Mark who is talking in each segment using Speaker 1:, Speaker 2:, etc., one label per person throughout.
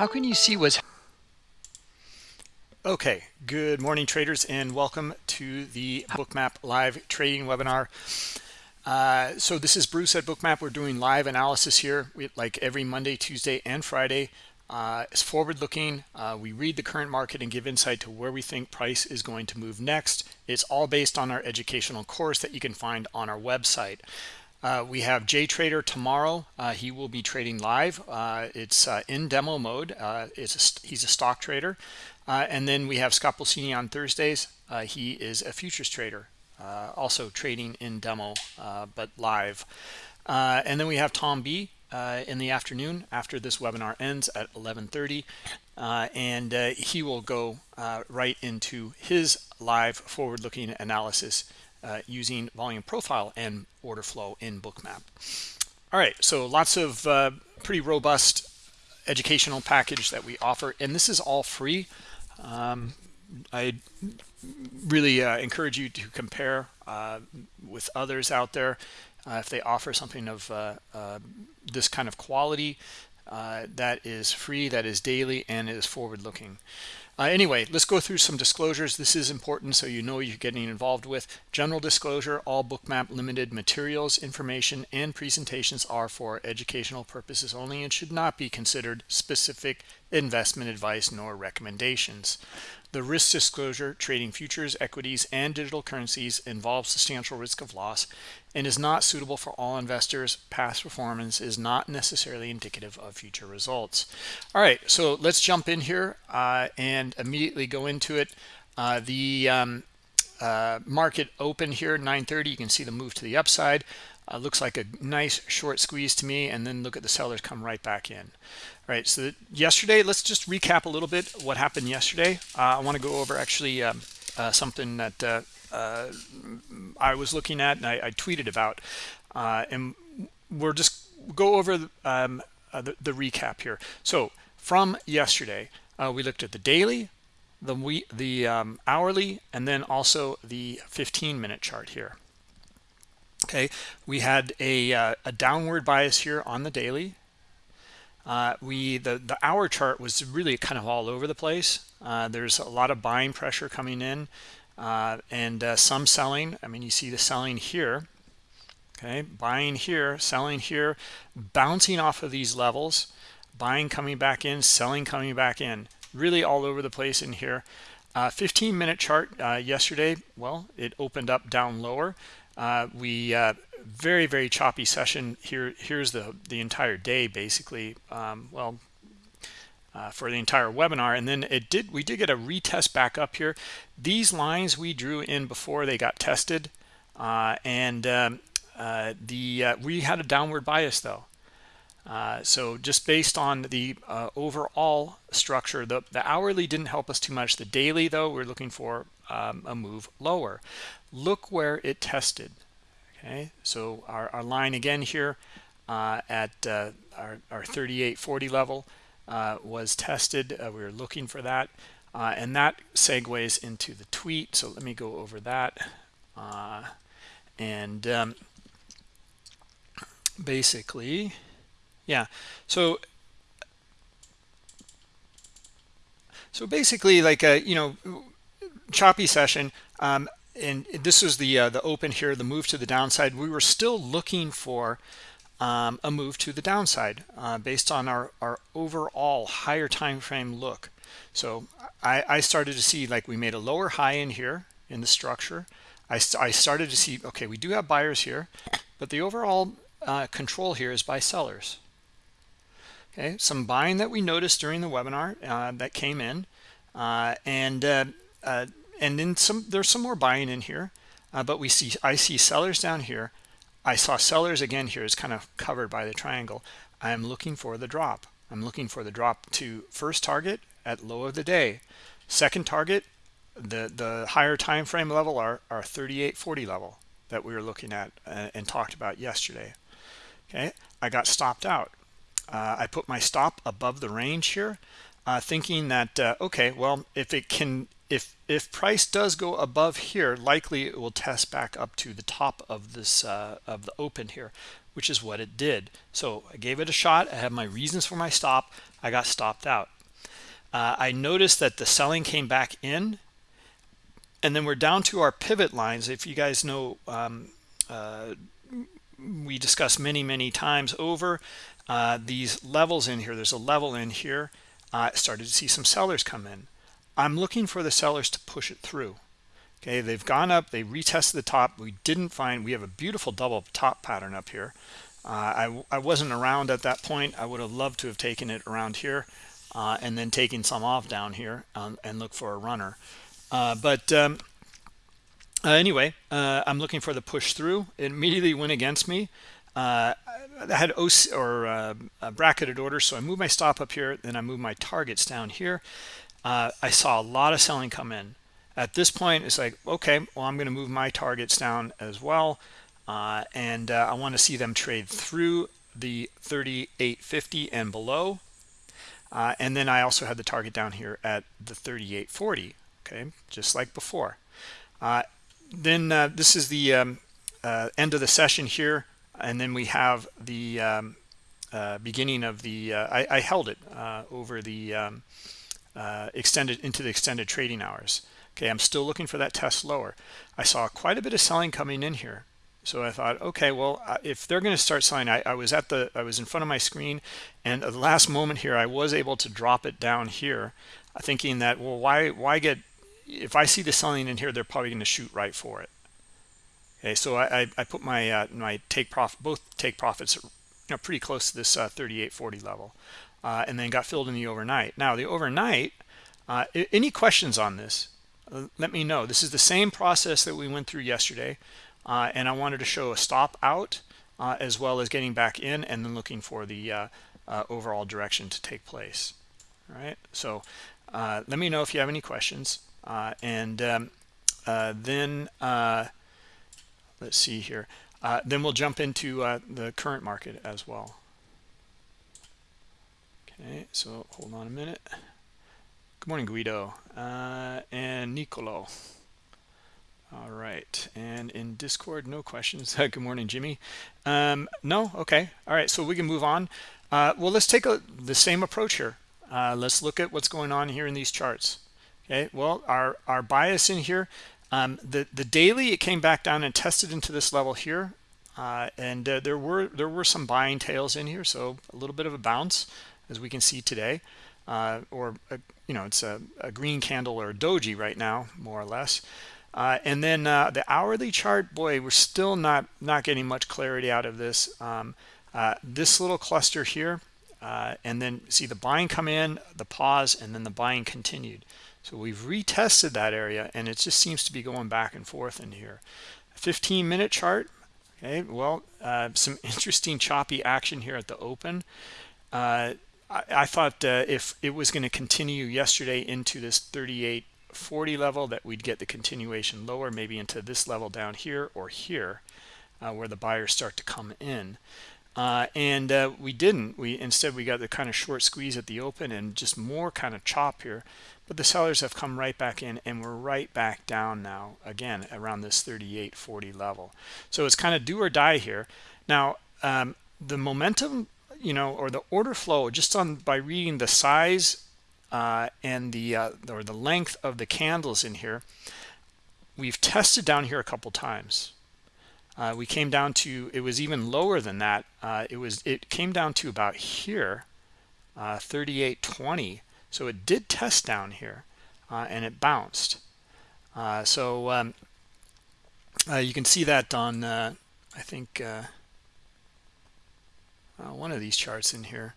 Speaker 1: How can you see what's
Speaker 2: Okay, good morning traders and welcome to the Bookmap live trading webinar. Uh, so this is Bruce at Bookmap. We're doing live analysis here we, like every Monday, Tuesday, and Friday. Uh, it's forward looking. Uh, we read the current market and give insight to where we think price is going to move next. It's all based on our educational course that you can find on our website. Uh, we have Jay Trader tomorrow. Uh, he will be trading live. Uh, it's uh, in demo mode. Uh, it's a, he's a stock trader. Uh, and then we have Scott Pulcini on Thursdays. he is a futures trader, also trading in demo, but live. and then we have Tom B in the afternoon after this webinar ends at 11.30. and he will go right into his live forward-looking analysis uh, using volume profile and order flow in bookmap. All right so lots of uh, pretty robust educational package that we offer and this is all free. Um, i really uh, encourage you to compare uh, with others out there. Uh, if they offer something of uh, this kind of quality that is free that is daily and is forward looking uh, anyway, let's go through some disclosures. This is important so you know you're getting involved with. General disclosure, all Bookmap limited materials, information, and presentations are for educational purposes only and should not be considered specific investment advice nor recommendations. The risk disclosure, trading futures, equities, and digital currencies involves substantial risk of loss and is not suitable for all investors. Past performance is not necessarily indicative of future results. All right, so let's jump in here uh, and immediately go into it. Uh, the um, uh, market open here 930 you can see the move to the upside uh, looks like a nice short squeeze to me and then look at the sellers come right back in right so yesterday let's just recap a little bit what happened yesterday. Uh, i want to go over actually um, uh, something that uh, uh, i was looking at and i, I tweeted about. Uh, and we're just go over the, um, the, the, recap here. So from yesterday we looked at the daily the we the um, hourly and then also the 15 minute chart here. Okay we had a, uh, a downward bias here on the daily uh, we the the hour chart was really kind of all over the place. Uh, there's a lot of buying pressure coming in uh, and uh, some selling. I mean you see the selling here okay? Buying here selling here bouncing off of these levels buying coming back in selling coming back in. Really all over the place in here. Uh, 15 minute chart yesterday well it opened up down lower. Uh, we uh, very very choppy session here here's the the entire day basically um, well uh, for the entire webinar. And then it did we did get a retest back up here. These lines we drew in before they got tested uh, and um, uh, the uh, we had a downward bias though. Uh, so just based on the uh, overall structure the the hourly didn't help us too much. The daily though we're looking for um, a move lower. Look where it tested okay so our, our line again here uh, at uh, our, our 3840 level uh, was tested. Uh, we were looking for that uh, and that segues into the tweet. So let me go over that uh, and um, basically yeah. So so basically like a you know choppy session um, and this was the uh, the open here the move to the downside. We were still looking for um, a move to the downside uh, based on our our overall higher time frame look. So I, I started to see like we made a lower high in here in the structure. I, st I started to see okay we do have buyers here but the overall uh, control here is by sellers. Okay some buying that we noticed during the webinar uh, that came in uh, and uh, and then some there's some more buying in here uh, but we see i see sellers down here. I saw sellers again here. Is kind of covered by the triangle. I am looking for the drop. I'm looking for the drop to first target at low of the day. Second target the the higher time frame level are our 3840 level that we were looking at uh, and talked about yesterday. Okay? I got stopped out. Uh, i put my stop above the range here uh, thinking that uh, okay well if it can if if price does go above here likely it will test back up to the top of this uh, of the open here which is what it did. So I gave it a shot. I have my reasons for my stop. I got stopped out. Uh, I noticed that the selling came back in and then we're down to our pivot lines. If you guys know, um, uh, we discussed many, many times over uh, these levels in here. There's a level in here. I uh, started to see some sellers come in. I'm looking for the sellers to push it through. Okay, they've gone up. They retested the top. We didn't find. We have a beautiful double top pattern up here. Uh, I, I wasn't around at that point. I would have loved to have taken it around here uh, and then taking some off down here um, and look for a runner. Uh, but um, uh, anyway, uh, I'm looking for the push through. It immediately went against me. Uh, I had OC or bracketed orders, so I moved my stop up here. Then I moved my targets down here. Uh, I saw a lot of selling come in. At this point, it's like, okay, well, I'm going to move my targets down as well. and I want to see them trade through the 3850 and below. and then I also had the target down here at the 3840 okay just like before uh, then uh, this is the um, uh, end of the session here and then we have the um, uh, beginning of the uh, I, I, held it uh, over the um, extended into the extended trading hours. Okay I'm still looking for that test lower. I saw quite a bit of selling coming in here. So I thought okay well if they're going to start selling I, I was at the I was in front of my screen and at the last moment here I was able to drop it down here thinking that well why why get if I see the selling in here, they're probably going to shoot right for it. Okay, so I, I, put my uh, my take profit, both take profits, you know, pretty close to this uh, 38.40 level, uh, and then got filled in the overnight. Now the overnight, uh, any questions on this? Uh, let me know. This is the same process that we went through yesterday, uh, and I wanted to show a stop out as well as getting back in and then looking for the overall direction to take place. All right, so let me know if you have any questions. Uh, and um, uh, then uh, let's see here. then we'll jump into the current market as well. Okay, so hold on a minute. Good morning, Guido uh, and Nicolo. All right, and in Discord, no questions. Good morning, Jimmy. Um, no, okay. All right, so we can move on. Uh, well, let's take a, the same approach here. Uh, let's look at what's going on here in these charts okay well our our bias in here um, the the daily it came back down and tested into this level here uh, and uh, there were there were some buying tails in here so a little bit of a bounce as we can see today uh, or a, you know it's a, a, green candle or a doji right now more or less uh, and then uh, the hourly chart boy we're still not not getting much clarity out of this um, uh, this little cluster here and then see the buying come in the pause and then the buying continued so we've retested that area and it just seems to be going back and forth in here. 15 minute chart. Okay, well, uh, some interesting choppy action here at the open. Uh, I, thought uh, if it was going to continue yesterday into this 38.40 level that we'd get the continuation lower, maybe into this level down here or here uh, where the buyers start to come in. Uh, and uh, we didn't. We Instead, we got the kind of short squeeze at the open and just more kind of chop here but the sellers have come right back in and we're right back down now again around this 38.40 level so it's kind of do or die here now um, the momentum you know or the order flow just on by reading the size uh, and the uh, or the length of the candles in here we've tested down here a couple times. Uh, we came down to it was even lower than that. Uh, it was it came down to about here uh, 38.20 so it did test down here uh, and it bounced. So um, you can see that on, I think, uh, uh, one of these charts in here.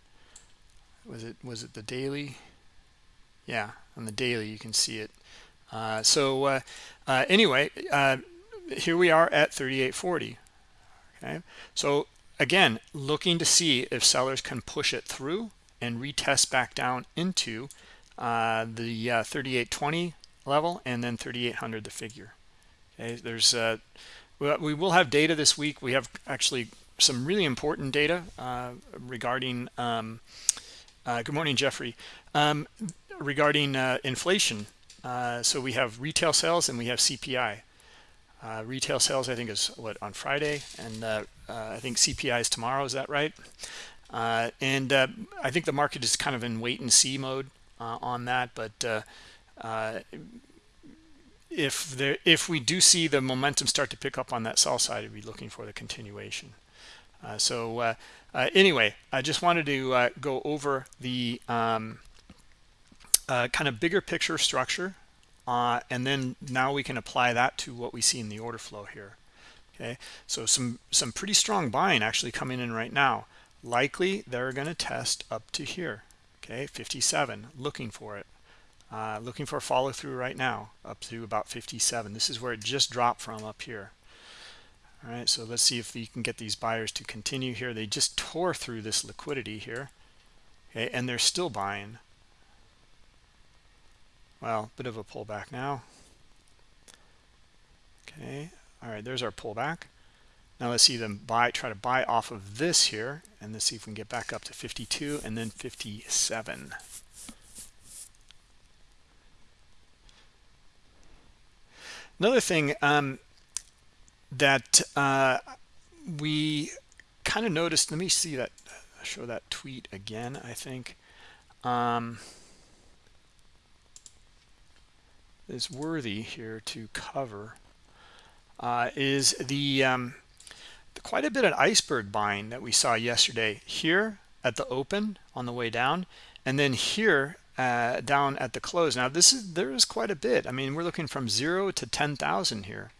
Speaker 2: Was it was it the daily? Yeah, on the daily you can see it. so anyway, here we are at 38.40. Okay, so again, looking to see if sellers can push it through and retest back down into uh, the uh, 3820 level and then 3800 the figure okay there's uh, we will have data this week we have actually some really important data uh, regarding um, uh, good morning Jeffrey. Um, regarding uh, inflation so we have retail sales and we have CPI retail sales I think is what on Friday and I think CPI is tomorrow is that right? And I think the market is kind of in wait and see mode on that but if there if we do see the momentum start to pick up on that sell side we'd be looking for the continuation so anyway I just wanted to go over the um, kind of bigger picture structure uh, and then now we can apply that to what we see in the order flow here okay? So some some pretty strong buying actually coming in right now. Likely they're going to test up to here okay? 57 looking for it. Uh, looking for a follow through right now up to about 57 this is where it just dropped from up here all right so let's see if you can get these buyers to continue here. They just tore through this liquidity here. Okay and they're still buying. Well a bit of a pullback now. Okay all right there's our pullback. Now let's see them buy try to buy off of this here and let's see if we can get back up to 52 and then 57 another thing um, that uh, we kind of noticed let me see that show that tweet again I think. Um, is worthy here to cover uh, is the, um, the quite a bit of iceberg buying that we saw yesterday here at the open on the way down and then here uh, down at the close. Now this is there is quite a bit. I mean we're looking from zero to 10,000 here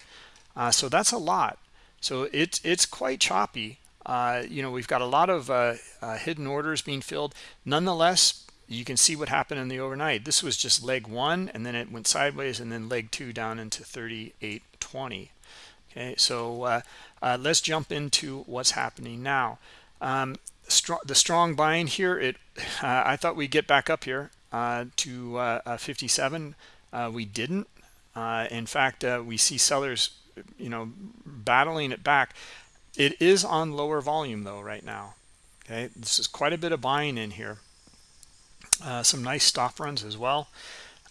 Speaker 2: uh, so that's a lot. So it's it's quite choppy. Uh, you know we've got a lot of uh, uh, hidden orders being filled. Nonetheless you can see what happened in the overnight. This was just leg one and then it went sideways and then leg two down into 38.20 okay so uh, uh, let's jump into what's happening now. Um, the strong buying here it i thought we'd get back up here to uh, uh, 57 we didn't. In fact we see sellers you know battling it back. It is on lower volume though right now. Okay? This is quite a bit of buying in here. Uh, some nice stop runs as well.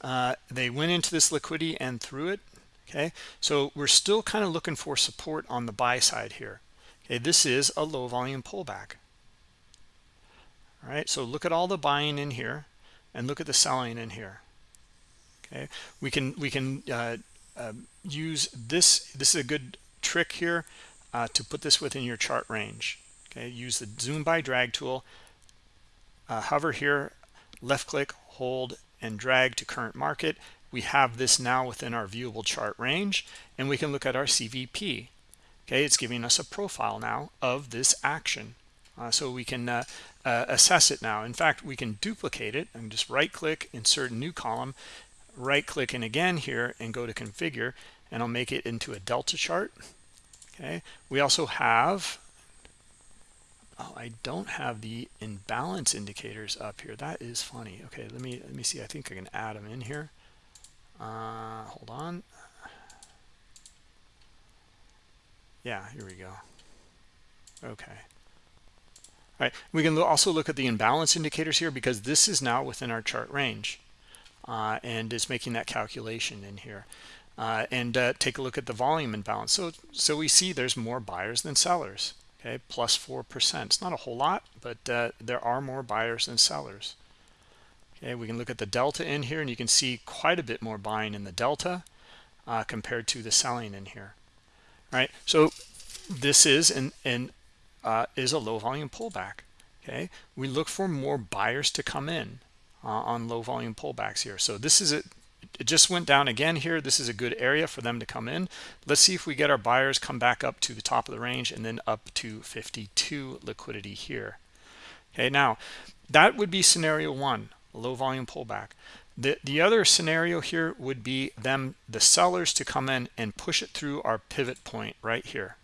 Speaker 2: Uh, they went into this liquidity and through it. Okay? So we're still kind of looking for support on the buy side here. Okay? This is a low volume pullback. All right so look at all the buying in here and look at the selling in here. Okay? We can we can uh, uh, use this this is a good trick here uh, to put this within your chart range. Okay use the zoom by drag tool uh, hover here left click hold and drag to current market. We have this now within our viewable chart range and we can look at our CVP okay it's giving us a profile now of this action. Uh, so we can uh, uh, assess it now. In fact we can duplicate it and just right click insert a new column right click and again here and go to configure and I'll make it into a delta chart. Okay. We also have oh i don't have the imbalance indicators up here. That is funny. Okay let me let me see. I think i can add them in here. Uh hold on. Yeah here we go. Okay. All right. We can also look at the imbalance indicators here because this is now within our chart range uh, and is making that calculation in here. Uh, and uh, take a look at the volume imbalance so so we see there's more buyers than sellers okay? Plus four percent. It's not a whole lot but uh, there are more buyers than sellers. Okay we can look at the delta in here and you can see quite a bit more buying in the delta uh, compared to the selling in here All right? So this is an, an uh, is a low volume pullback okay? We look for more buyers to come in uh, on low volume pullbacks here. So this is it it just went down again here. This is a good area for them to come in. Let's see if we get our buyers come back up to the top of the range and then up to 52 liquidity here. Okay now that would be scenario one low volume pullback. The the other scenario here would be them the sellers to come in and push it through our pivot point right here.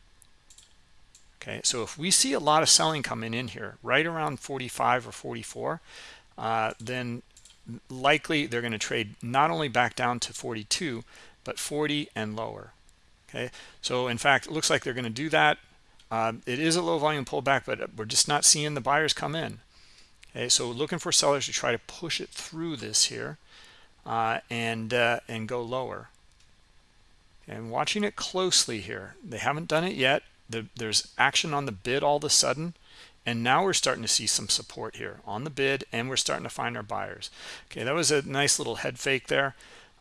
Speaker 2: Okay so if we see a lot of selling coming in here right around 45 or 44 uh, then likely they're going to trade not only back down to 42 but 40 and lower okay? So in fact it looks like they're going to do that. Um, it is a low volume pullback but we're just not seeing the buyers come in okay? So looking for sellers to try to push it through this here uh, and uh, and go lower. And watching it closely here they haven't done it yet. The, there's action on the bid all of a sudden and now we're starting to see some support here on the bid and we're starting to find our buyers. Okay that was a nice little head fake there.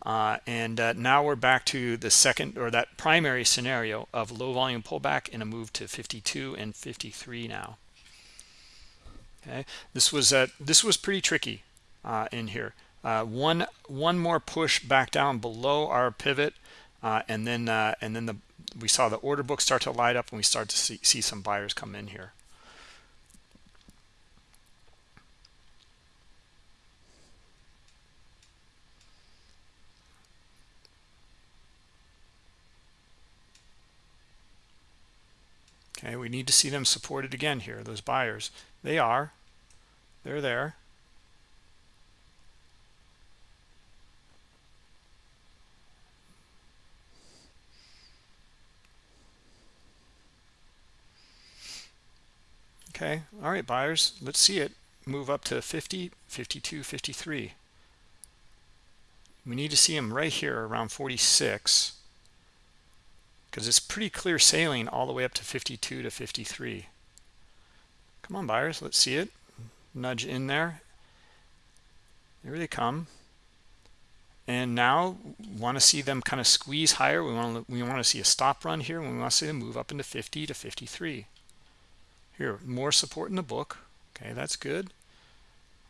Speaker 2: Uh, and uh, now we're back to the second or that primary scenario of low volume pullback and a move to 52 and 53 now. Okay this was uh, this was pretty tricky uh, in here. Uh, one one more push back down below our pivot uh, and then uh, and then the we saw the order book start to light up and we start to see, see some buyers come in here okay we need to see them supported again here those buyers. They are. They're there. Okay all right buyers let's see it move up to 50 52 53 we need to see them right here around 46 because it's pretty clear sailing all the way up to 52 to 53 come on buyers let's see it. Nudge in there. There they come. And now want to see them kind of squeeze higher. We want to we want to see a stop run here we want to see them move up into 50 to 53 here, more support in the book. Okay, that's good.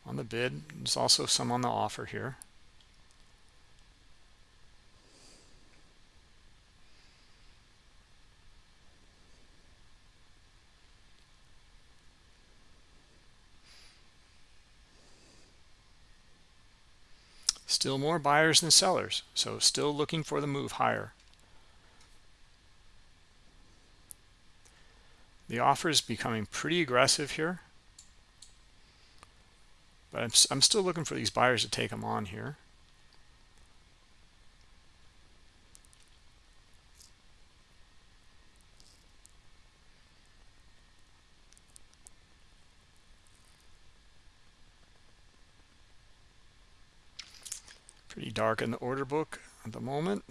Speaker 2: On the bid, there's also some on the offer here. Still more buyers than sellers, so still looking for the move higher. The offer is becoming pretty aggressive here. But I'm, I'm still looking for these buyers to take them on here. Pretty dark in the order book at the moment.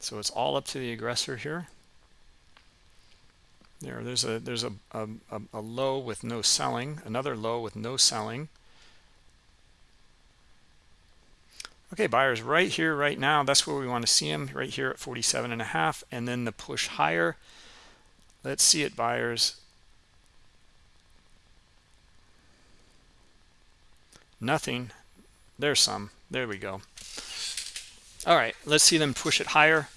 Speaker 2: So it's all up to the aggressor here. There there's a there's a, a, a low with no selling another low with no selling. Okay buyers right here right now. That's where we want to see them right here at 47 and a half and then the push higher. Let's see it buyers. Nothing there's some. There we go. All right let's see them push it higher.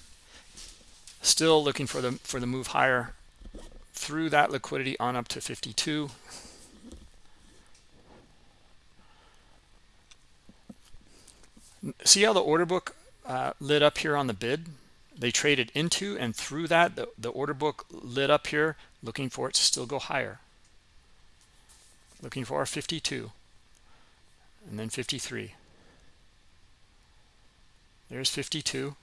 Speaker 2: Still looking for the for the move higher through that liquidity on up to 52 see how the order book uh, lit up here on the bid? They traded into and through that. The, the order book lit up here looking for it to still go higher. Looking for our 52 and then 53 there's 52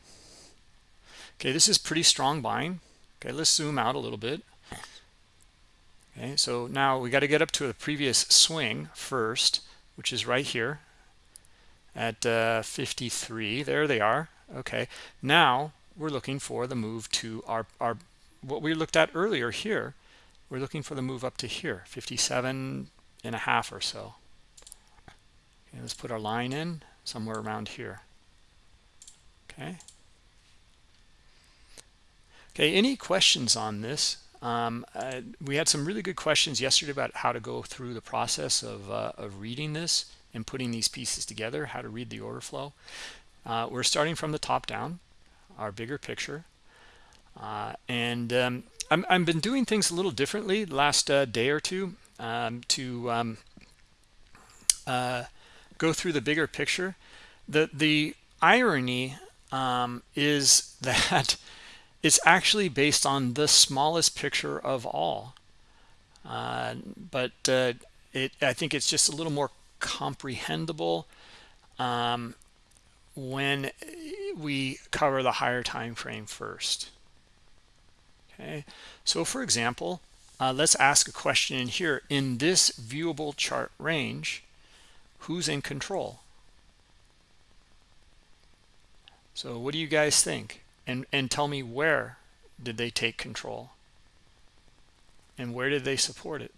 Speaker 2: okay this is pretty strong buying. Okay let's zoom out a little bit. Okay so now we got to get up to the previous swing first which is right here at uh, 53 there they are. Okay now we're looking for the move to our our what we looked at earlier here we're looking for the move up to here 57 and a half or so let's put our line in somewhere around here okay okay any questions on this um, uh, we had some really good questions yesterday about how to go through the process of, uh, of reading this and putting these pieces together, how to read the order flow. Uh, we're starting from the top down, our bigger picture. Uh, and um, i have been doing things a little differently last uh, day or two um, to um, uh, go through the bigger picture. The, the irony um, is that it's actually based on the smallest picture of all. Uh, but uh, it I think it's just a little more comprehensible um, when we cover the higher time frame first. Okay? So for example uh, let's ask a question in here. In this viewable chart range who's in control So what do you guys think? And and tell me where did they take control? And where did they support it?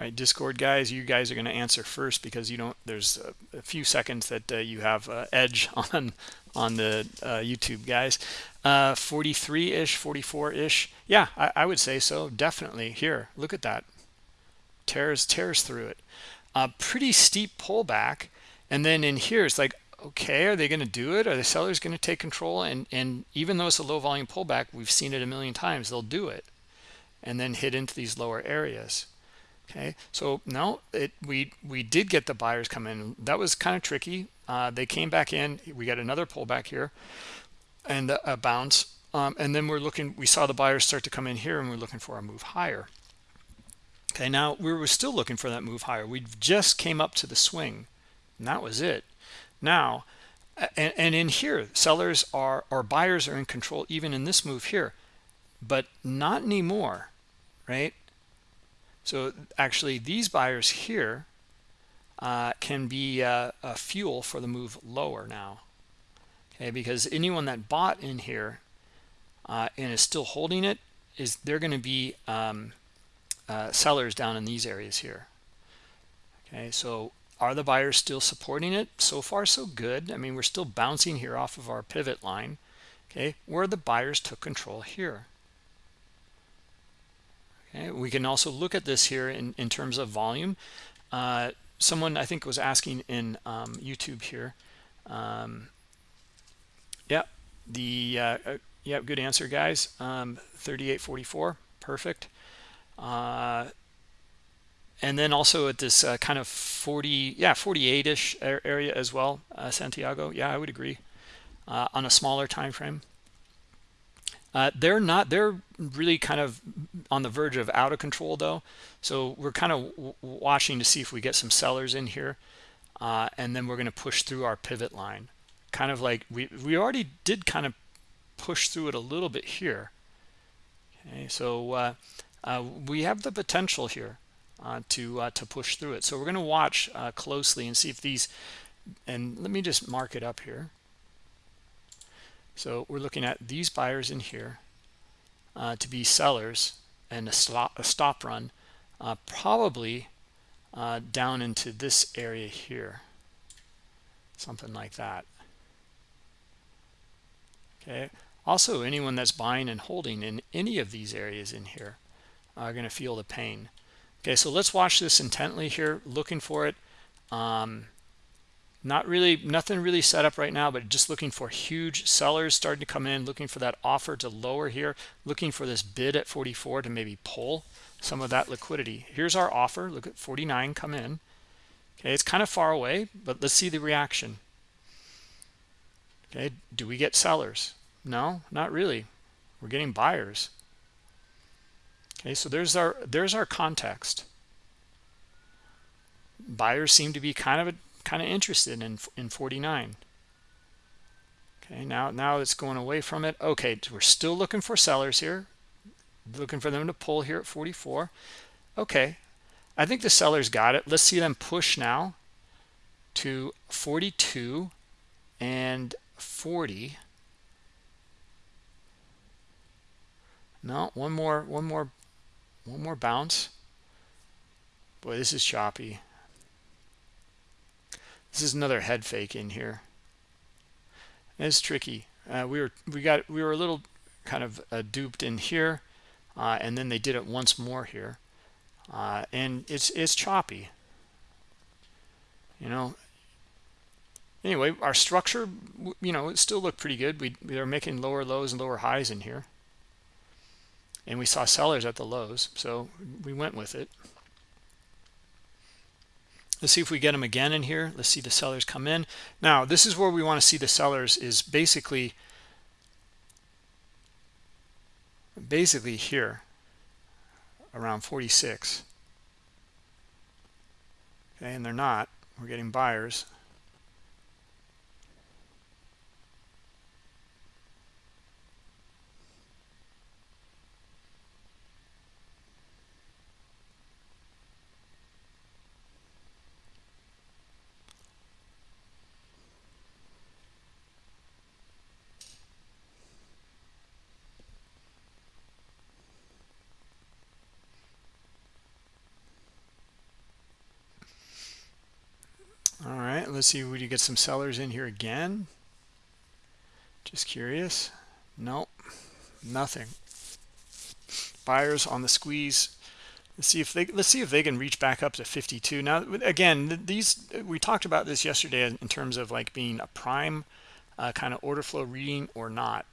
Speaker 2: Right, Discord guys, you guys are going to answer first because you don't. There's a, a few seconds that uh, you have uh, edge on on the uh, YouTube guys. 43-ish, uh, 44-ish. Yeah, I, I, would say so. Definitely. Here, look at that. Tears tears through it. A pretty steep pullback, and then in here it's like, okay, are they going to do it? Are the sellers going to take control? And and even though it's a low volume pullback, we've seen it a million times. They'll do it, and then hit into these lower areas okay so now it we we did get the buyers come in. That was kind of tricky. Uh, they came back in. We got another pullback here and a, a bounce. Um, and then we're looking we saw the buyers start to come in here and we're looking for a move higher. Okay now we were still looking for that move higher. We just came up to the swing. And that was it. Now and, and in here sellers are or buyers are in control even in this move here but not anymore right so actually these buyers here uh, can be uh, a fuel for the move lower now. Okay, because anyone that bought in here uh, and is still holding it is they're going to be um, uh, sellers down in these areas here. Okay, so are the buyers still supporting it? So far, so good. I mean, we're still bouncing here off of our pivot line. Okay, where the buyers took control here. Okay, we can also look at this here in, in terms of volume. Uh, someone I think was asking in um, YouTube here. Um, yeah, the uh, uh, yeah, good answer, guys. Um, 38.44, perfect. Uh, and then also at this uh, kind of 40, yeah, 48-ish area as well, uh, Santiago. Yeah, I would agree. Uh, on a smaller time frame. Uh, they're not they're really kind of on the verge of out of control though. So we're kind of watching to see if we get some sellers in here uh, and then we're going to push through our pivot line. Kind of like we we already did kind of push through it a little bit here. Okay so uh, uh we have the potential here uh, to uh, to push through it. So we're going to watch closely and see if these and let me just mark it up here so we're looking at these buyers in here uh, to be sellers and a stop, a stop run uh, probably uh, down into this area here. Something like that. Okay. Also, anyone that's buying and holding in any of these areas in here are going to feel the pain. Okay, so let's watch this intently here, looking for it. Um, not really nothing really set up right now but just looking for huge sellers starting to come in looking for that offer to lower here looking for this bid at 44 to maybe pull some of that liquidity. Here's our offer look at 49 come in. Okay it's kind of far away but let's see the reaction. Okay do we get sellers? No not really. We're getting buyers. Okay so there's our there's our context. Buyers seem to be kind of a kind of interested in in 49 okay now now it's going away from it. Okay we're still looking for sellers here. Looking for them to pull here at 44 okay i think the sellers got it. Let's see them push now to 42 and 40 no one more one more one more bounce. Boy this is choppy this is another head fake in here. It's tricky. Uh, we were we got we were a little kind of uh, duped in here, uh, and then they did it once more here, uh, and it's it's choppy. You know. Anyway, our structure, you know, it still looked pretty good. We we are making lower lows and lower highs in here, and we saw sellers at the lows, so we went with it. Let's see if we get them again in here. Let's see the sellers come in. Now, this is where we want to see the sellers is basically basically here around 46. Okay, and they're not. We're getting buyers. Let's see would you get some sellers in here again? Just curious. Nope. Nothing. Buyers on the squeeze. Let's see if they let's see if they can reach back up to 52 now again these we talked about this yesterday in terms of like being a prime uh, kind of order flow reading or not.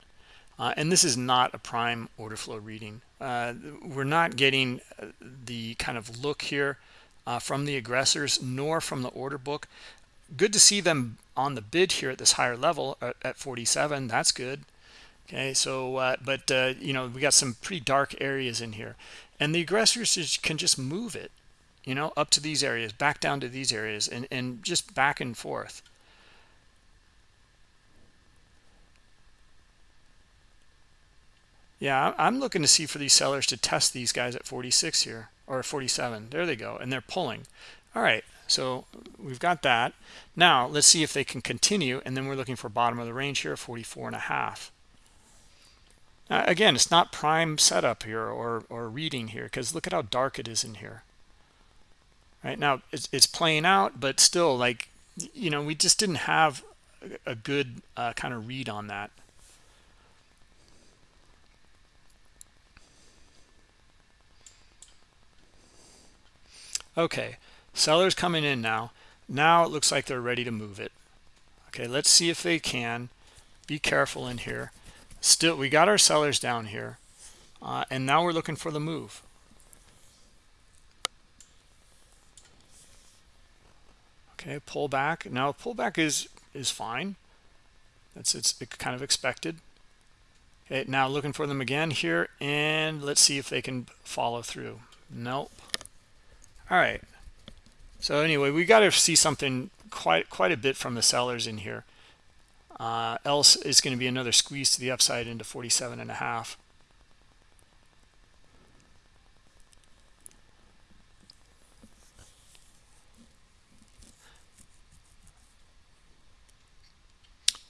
Speaker 2: Uh, and this is not a prime order flow reading. Uh, we're not getting uh, the kind of look here uh, from the aggressors nor from the order book good to see them on the bid here at this higher level at, at 47 that's good. Okay so uh, but uh, you know we got some pretty dark areas in here. And the aggressors can just move it you know up to these areas back down to these areas and and just back and forth. Yeah i'm looking to see for these sellers to test these guys at 46 here or 47 there they go and they're pulling. All right so we've got that. Now let's see if they can continue and then we're looking for bottom of the range here 44 and a half. Now, again it's not prime setup here or or reading here because look at how dark it is in here. Right now it's, it's playing out but still like you know we just didn't have a good uh, kind of read on that. Okay sellers coming in now. Now it looks like they're ready to move it. Okay let's see if they can. Be careful in here. Still we got our sellers down here uh, and now we're looking for the move. Okay pull back. Now pullback is is fine. That's it's kind of expected. Okay now looking for them again here and let's see if they can follow through. Nope. All right so anyway we got to see something quite quite a bit from the sellers in here. Uh, else is going to be another squeeze to the upside into 47 and a half.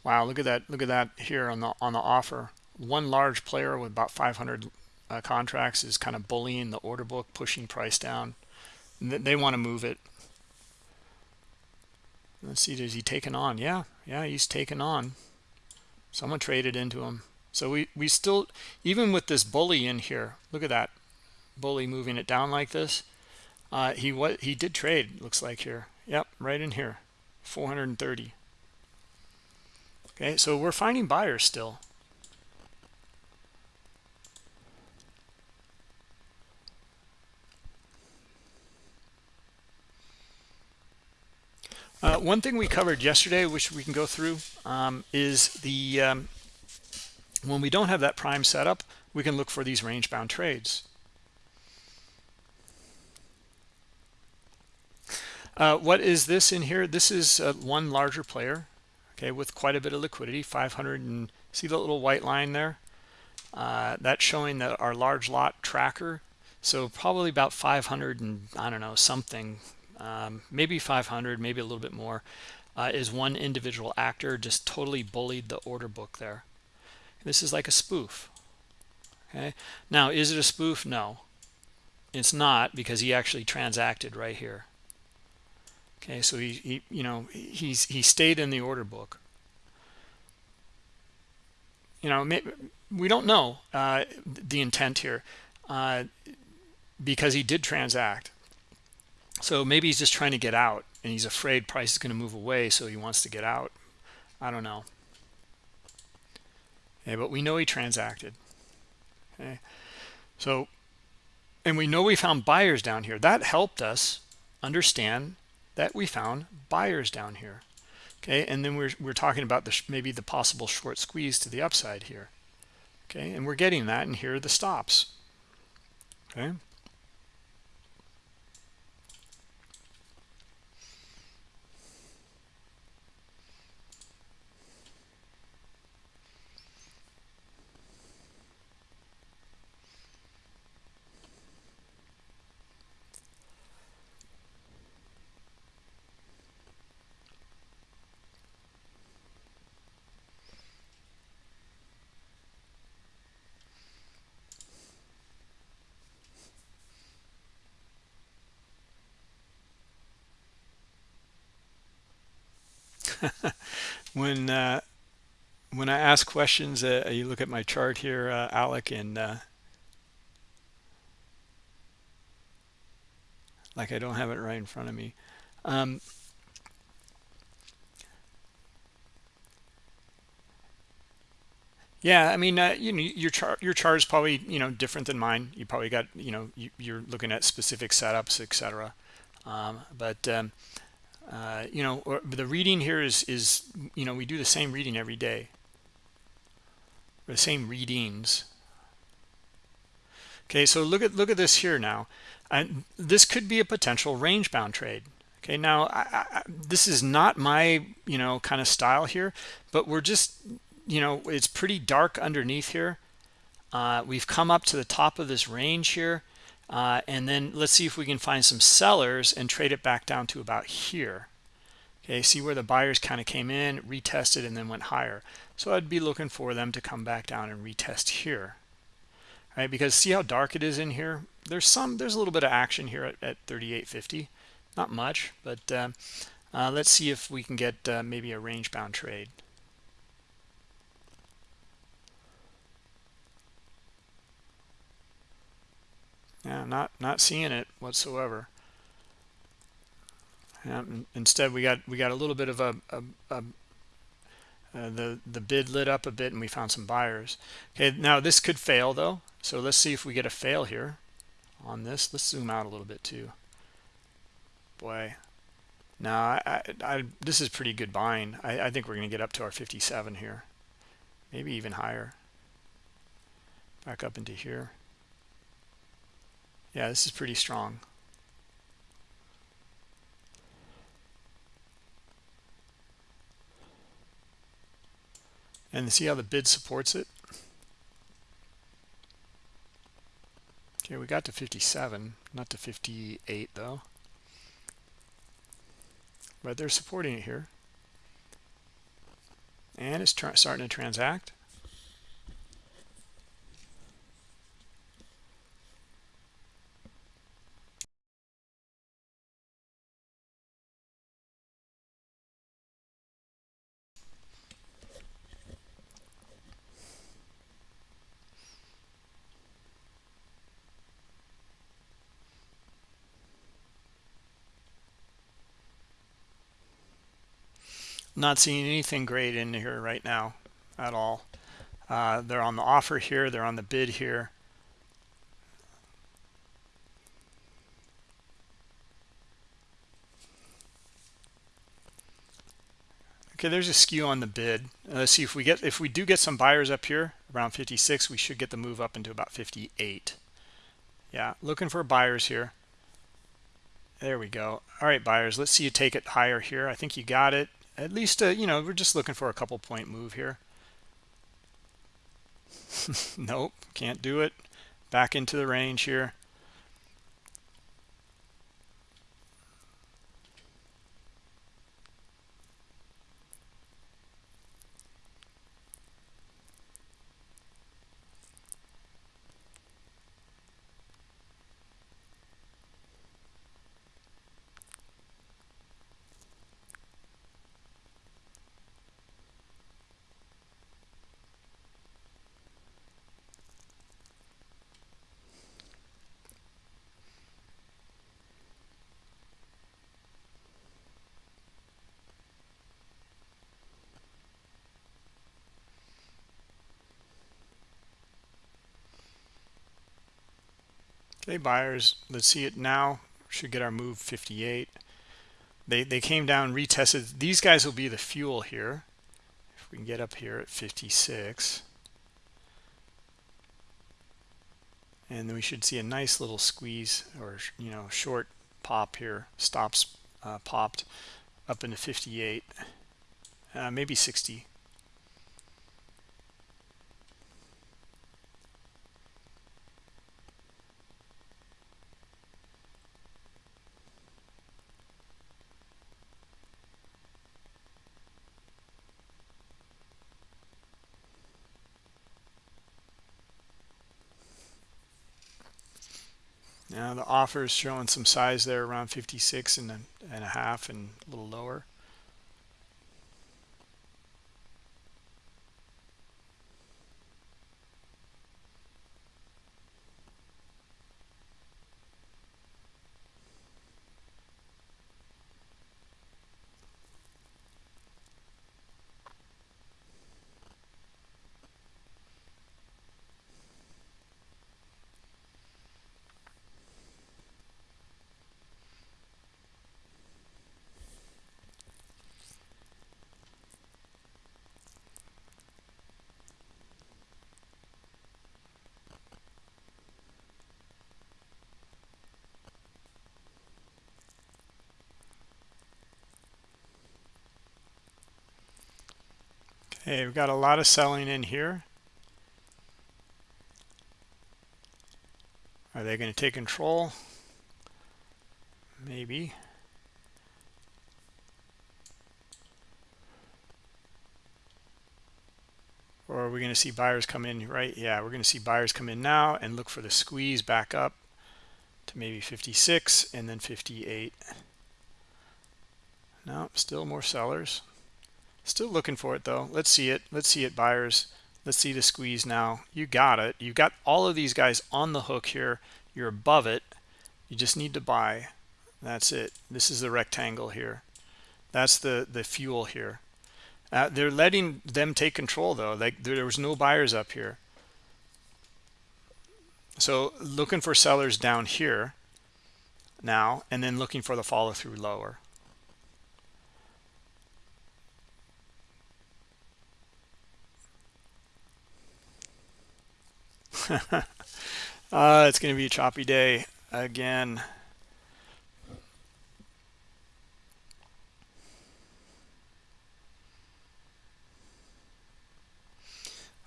Speaker 2: Wow look at that look at that here on the on the offer. One large player with about 500 uh, contracts is kind of bullying the order book pushing price down. They want to move it let's see is he taken on? Yeah yeah he's taken on. Someone traded into him. So we we still even with this bully in here look at that bully moving it down like this. Uh he what he did trade looks like here. Yep right in here. 430 okay so we're finding buyers still Uh, one thing we covered yesterday, which we can go through, um, is the um, when we don't have that prime setup, we can look for these range-bound trades. Uh, what is this in here? This is uh, one larger player, okay, with quite a bit of liquidity, 500 and see the little white line there? Uh, that's showing that our large lot tracker. So probably about 500 and I don't know something um, maybe 500 maybe a little bit more uh, is one individual actor just totally bullied the order book there. This is like a spoof okay? Now is it a spoof? No. It's not because he actually transacted right here. Okay so he, he you know he's he stayed in the order book. You know we don't know uh, the intent here uh, because he did transact so maybe he's just trying to get out and he's afraid price is going to move away so he wants to get out. I don't know. But we know he transacted. Okay. So and we know we found buyers down here. That helped us understand that we found buyers down here. Okay and then we're, we're talking about the maybe the possible short squeeze to the upside here. Okay and we're getting that and here are the stops. Okay when uh, when I ask questions, uh, you look at my chart here, uh, Alec, and uh, like I don't have it right in front of me. Um, yeah, I mean, uh, you know, your chart your chart is probably you know different than mine. You probably got you know you, are looking at specific setups, etc. Um, but um, uh, you know, or, the reading here is is you know we do the same reading every day, the same readings. Okay, so look at look at this here now, and this could be a potential range bound trade. Okay, now I, I, this is not my you know kind of style here, but we're just you know it's pretty dark underneath here. Uh, we've come up to the top of this range here uh, and then let's see if we can find some sellers and trade it back down to about here. Okay, see where the buyers kind of came in, retested, and then went higher. So I'd be looking for them to come back down and retest here. Right, because see how dark it is in here? There's some, there's a little bit of action here at, at 38.50. Not much, but uh, uh, let's see if we can get uh, maybe a range bound trade. Yeah not not seeing it whatsoever. Instead we got we got a little bit of a, a, a uh, the the bid lit up a bit and we found some buyers. Okay now this could fail though. So let's see if we get a fail here on this. Let's zoom out a little bit too. Boy. Now I, I this is pretty good buying. I, I think we're going to get up to our 57 here. Maybe even higher. Back up into here yeah, this is pretty strong. And see how the bid supports it? Okay, we got to 57, not to 58 though. But they're supporting it here. And it's starting to transact. Not seeing anything great in here right now at all. Uh, they're on the offer here they're on the bid here. Okay there's a skew on the bid. Uh, let's see if we get if we do get some buyers up here around 56 we should get the move up into about 58 yeah looking for buyers here. There we go. All right buyers let's see you take it higher here. I think you got it at least uh, you know we're just looking for a couple point move here. Nope can't do it. Back into the range here Buyers, let's see it now. Should get our move 58. They, they came down, retested. These guys will be the fuel here. If we can get up here at 56. And then we should see a nice little squeeze or, you know, short pop here. Stops uh, popped up into 58. Uh, maybe 60. The offer is showing some size there around 56 and a, and a half and a little lower. Okay, we've got a lot of selling in here. Are they going to take control? Maybe. Or are we going to see buyers come in, right? Yeah, we're going to see buyers come in now and look for the squeeze back up to maybe 56 and then 58. No, still more sellers. Still looking for it though. Let's see it. Let's see it, buyers. Let's see the squeeze now. You got it. You got all of these guys on the hook here. You're above it. You just need to buy. That's it. This is the rectangle here. That's the, the fuel here. Uh, they're letting them take control though. Like there, there was no buyers up here. So looking for sellers down here now, and then looking for the follow through lower. uh, it's going to be a choppy day again.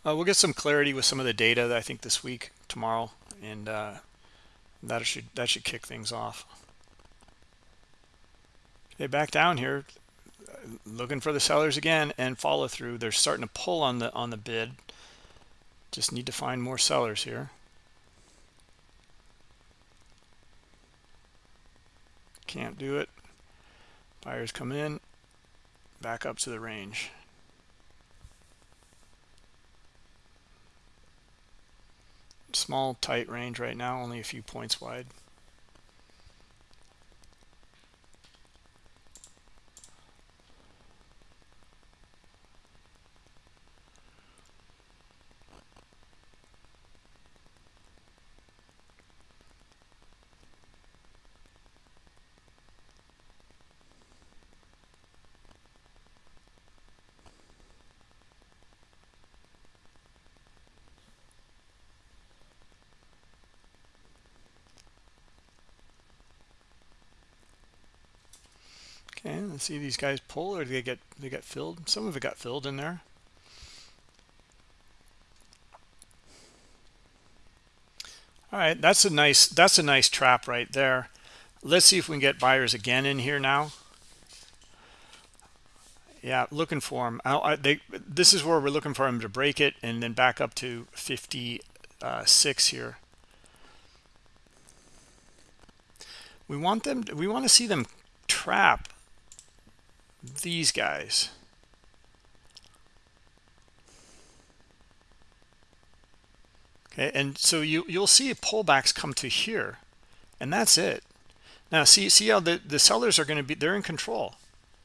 Speaker 2: Uh, we'll get some clarity with some of the data I think this week, tomorrow, and uh, that should that should kick things off. Okay, back down here, looking for the sellers again and follow through. They're starting to pull on the on the bid. Just need to find more sellers here. Can't do it. Buyers come in, back up to the range. Small, tight range right now, only a few points wide. Let's see these guys pull or do they get they get filled? Some of it got filled in there. All right, that's a nice that's a nice trap right there. Let's see if we can get buyers again in here now. Yeah, looking for them. I, I, they, this is where we're looking for them to break it and then back up to 56 here. We want them. We want to see them trap these guys. Okay, and so you, you'll see pullbacks come to here, and that's it. Now, see, see how the, the sellers are going to be, they're in control.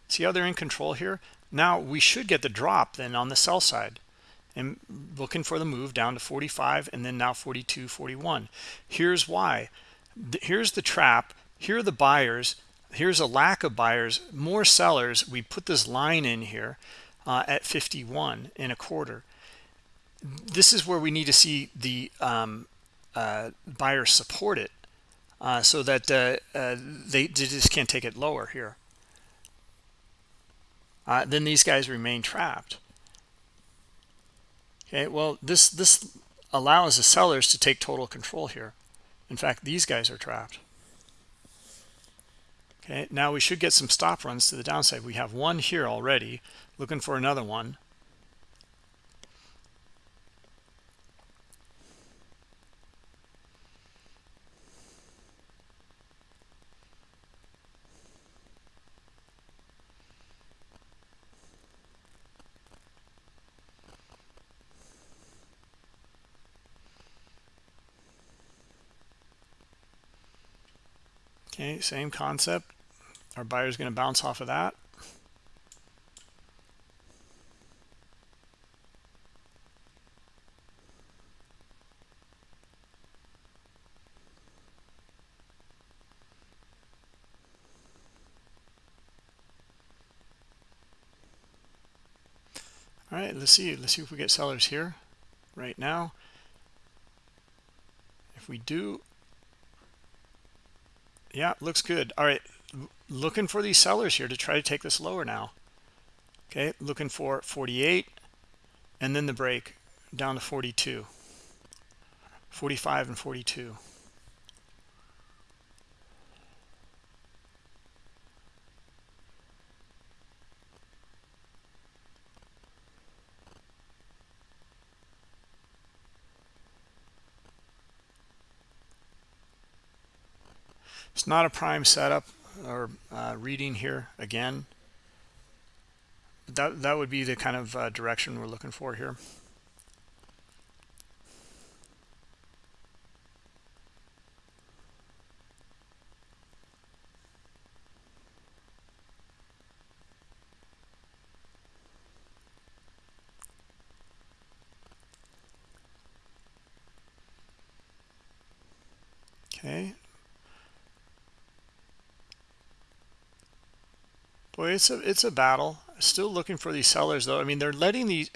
Speaker 2: See how they're in control here? Now, we should get the drop then on the sell side. And looking for the move down to 45 and then now 42, 41. Here's why. Here's the trap. Here are the buyers here's a lack of buyers more sellers. We put this line in here uh, at 51 in a quarter. This is where we need to see the um, uh, buyers support it uh, so that uh, uh, they, they, just can't take it lower here. Uh, then these guys remain trapped. Okay well this this allows the sellers to take total control here. In fact these guys are trapped Okay, now we should get some stop runs to the downside. We have one here already, looking for another one. Okay, same concept. Our buyer's going to bounce off of that. All right, let's see. Let's see if we get sellers here right now. If we do, yeah, looks good. All right, looking for these sellers here to try to take this lower now. Okay, looking for 48, and then the break down to 42 45 and 42 It's not a prime setup or uh, reading here again. That that would be the kind of uh, direction we're looking for here. Okay, Boy, it's a it's a battle. Still looking for these sellers though. I mean, they're letting these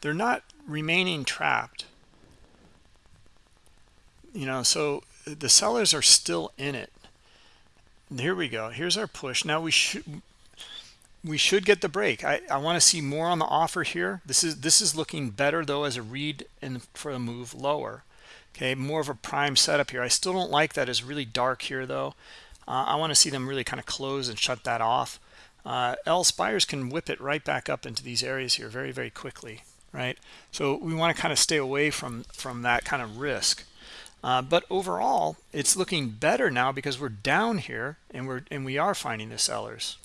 Speaker 2: they're not remaining trapped. You know, so the sellers are still in it. Here we go. Here's our push. Now we should we should get the break. I, I want to see more on the offer here. This is this is looking better though as a read and for a move lower. Okay, more of a prime setup here. I still don't like that as really dark here though. Uh, I want to see them really kind of close and shut that off uh, else buyers can whip it right back up into these areas here very, very quickly, right? So we want to kind of stay away from, from that kind of risk. Uh, but overall, it's looking better now because we're down here and we're and we are finding the sellers.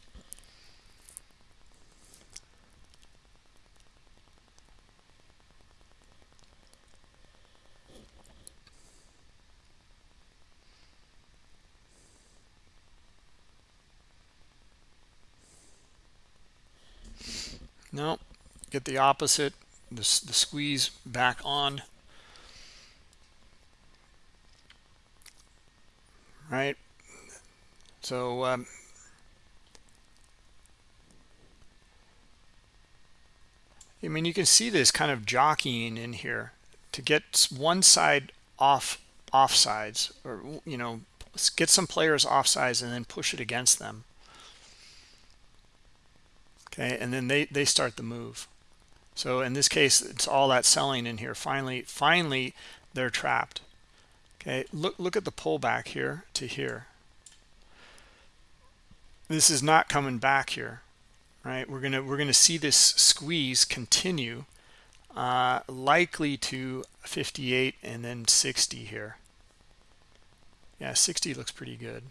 Speaker 2: No, get the opposite, the, the squeeze back on. Right? So, um, I mean, you can see this kind of jockeying in here to get one side off offsides or, you know, get some players offsides and then push it against them okay? And then they they start the move. So in this case it's all that selling in here. Finally finally they're trapped okay? Look look at the pullback here to here. This is not coming back here right? We're gonna we're gonna see this squeeze continue uh, likely to 58 and then 60 here. Yeah 60 looks pretty good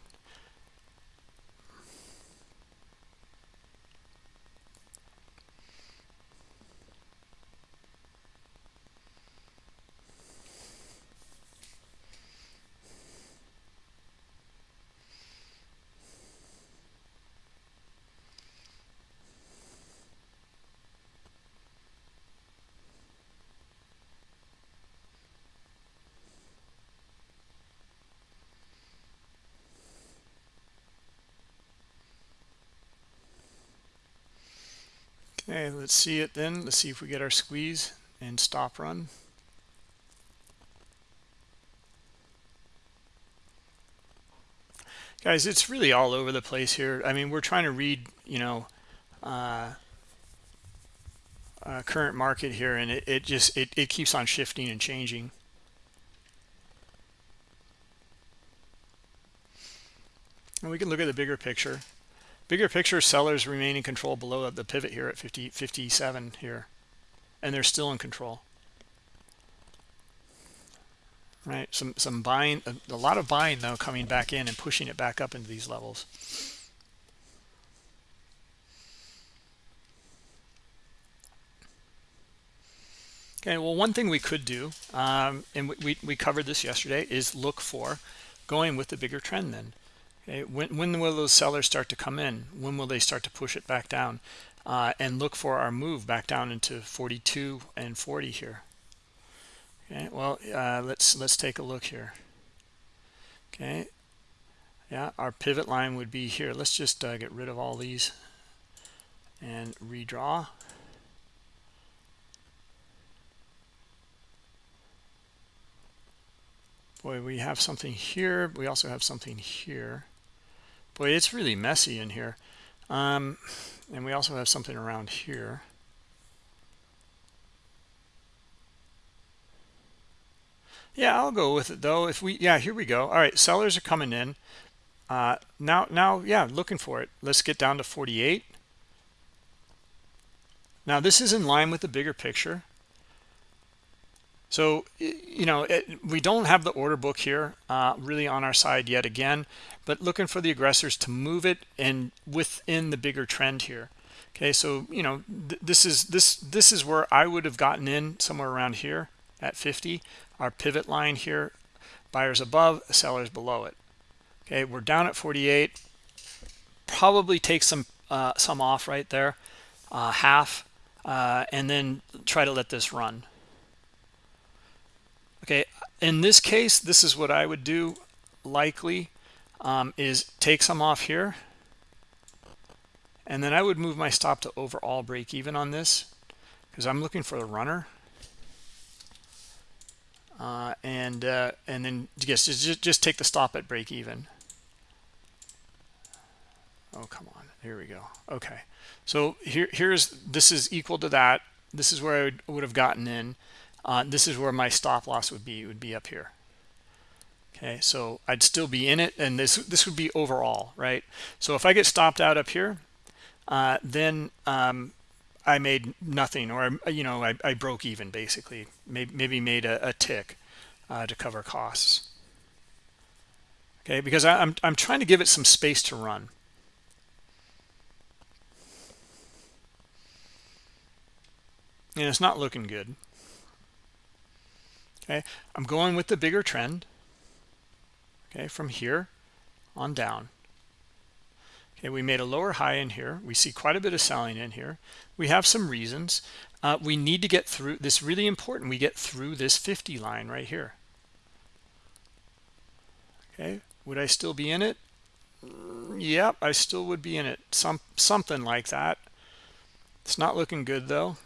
Speaker 2: Okay, let's see it then. Let's see if we get our squeeze and stop run. Guys, it's really all over the place here. I mean, we're trying to read, you know, uh, uh, current market here, and it, it just it, it keeps on shifting and changing. And we can look at the bigger picture. Bigger picture, sellers remain in control below the pivot here at 50, 57 here. And they're still in control. Right, some some buying, a, lot of buying though coming back in and pushing it back up into these levels. Okay, well, one thing we could do, um, and we, we, we covered this yesterday, is look for going with the bigger trend then. Okay, when, when will those sellers start to come in? When will they start to push it back down? Uh, and look for our move back down into 42 and 40 here. Okay, well, uh, let's let's take a look here. Okay, yeah, our pivot line would be here. Let's just uh, get rid of all these and redraw. Boy, we have something here. We also have something here. Boy, it's really messy in here. Um, and we also have something around here. Yeah, I'll go with it though. If we, yeah, here we go. All right, sellers are coming in. Uh, now, now, yeah, looking for it. Let's get down to 48. Now, this is in line with the bigger picture. So, you know, it, we don't have the order book here uh, really on our side yet again, but looking for the aggressors to move it and within the bigger trend here. Okay, so, you know, th this is this this is where I would have gotten in somewhere around here at 50. Our pivot line here, buyers above, sellers below it. Okay, we're down at 48. Probably take some uh, some off right there, uh, half, uh, and then try to let this run okay in this case this is what i would do likely um, is take some off here and then i would move my stop to overall break even on this because i'm looking for the runner. Uh, and uh, and then yes just, just take the stop at break even. Oh come on. Here we go. Okay. So here here's this is equal to that. This is where i would, would have gotten in uh, this is where my stop loss would be it would be up here. Okay so i'd still be in it and this this would be overall right? So if i get stopped out up here uh, then um, i made nothing or you know i, I broke even basically. Maybe, maybe made a, a tick uh, to cover costs. Okay because I, I'm, I'm trying to give it some space to run. And it's not looking good okay i'm going with the bigger trend. Okay from here on down. Okay we made a lower high in here. We see quite a bit of selling in here. We have some reasons. Uh, we need to get through this really important we get through this 50 line right here. Okay would i still be in it? Yep i still would be in it. Some something like that. It's not looking good though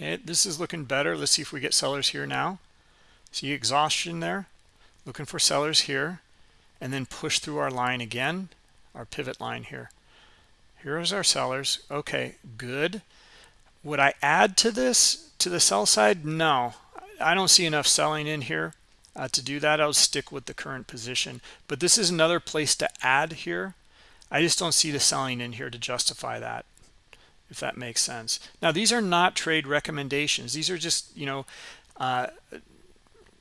Speaker 2: Okay, this is looking better. Let's see if we get sellers here now. See exhaustion there. Looking for sellers here. And then push through our line again, our pivot line here. Here's our sellers. Okay, good. Would I add to this, to the sell side? No. I don't see enough selling in here uh, to do that. I'll stick with the current position. But this is another place to add here. I just don't see the selling in here to justify that if that makes sense. Now, these are not trade recommendations. These are just, you know, uh,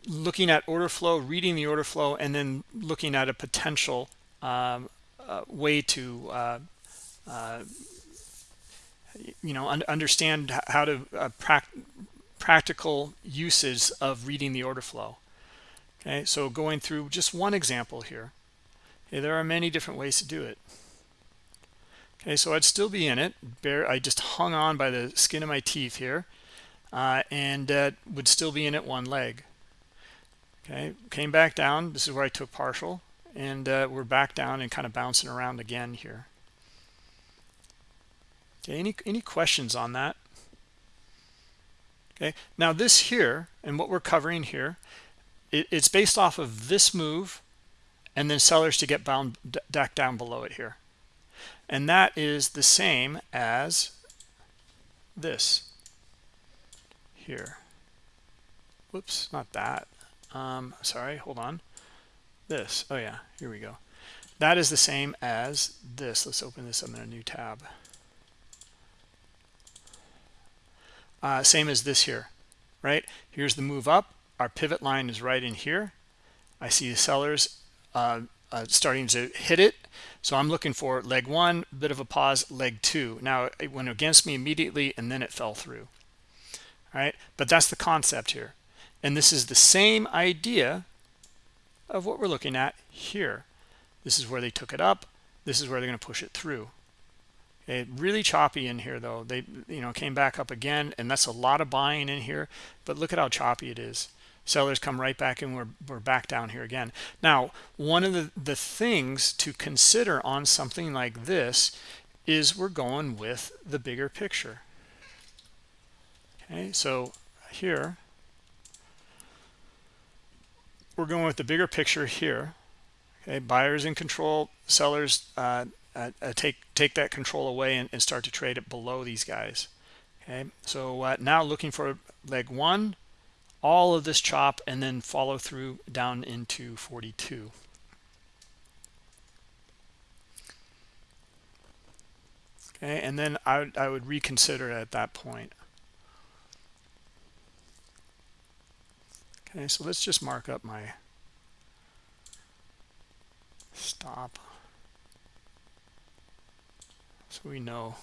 Speaker 2: looking at order flow, reading the order flow, and then looking at a potential um, uh, way to, uh, uh you know, un understand how to uh, pra practical uses of reading the order flow. Okay, so going through just one example here. Okay, there are many different ways to do it. Okay, so I'd still be in it. Bear, I just hung on by the skin of my teeth here uh, and uh, would still be in it one leg. Okay, came back down. This is where I took partial and uh, we're back down and kind of bouncing around again here. Okay, any, any questions on that? Okay, now this here and what we're covering here, it, it's based off of this move and then sellers to get bound back down below it here and that is the same as this here. Whoops not that. Um sorry hold on. This oh yeah here we go. That is the same as this. Let's open this up in a new tab. Uh, same as this here right? Here's the move up. Our pivot line is right in here. I see the sellers uh, uh, starting to hit it. So I'm looking for leg one, bit of a pause, leg two. Now it went against me immediately and then it fell through. All right, but that's the concept here. And this is the same idea of what we're looking at here. This is where they took it up. This is where they're going to push it through. Okay, really choppy in here though. They, you know, came back up again, and that's a lot of buying in here. But look at how choppy it is sellers come right back and we're, we're back down here again. Now one of the the things to consider on something like this is we're going with the bigger picture. Okay so here we're going with the bigger picture here. Okay, buyers in control, sellers uh, uh, uh, take take that control away and, and, start to trade it below these guys. Okay, so uh, now looking for leg one, all of this chop, and then follow through down into 42. Okay, and then I would, I would reconsider at that point. Okay, so let's just mark up my stop so we know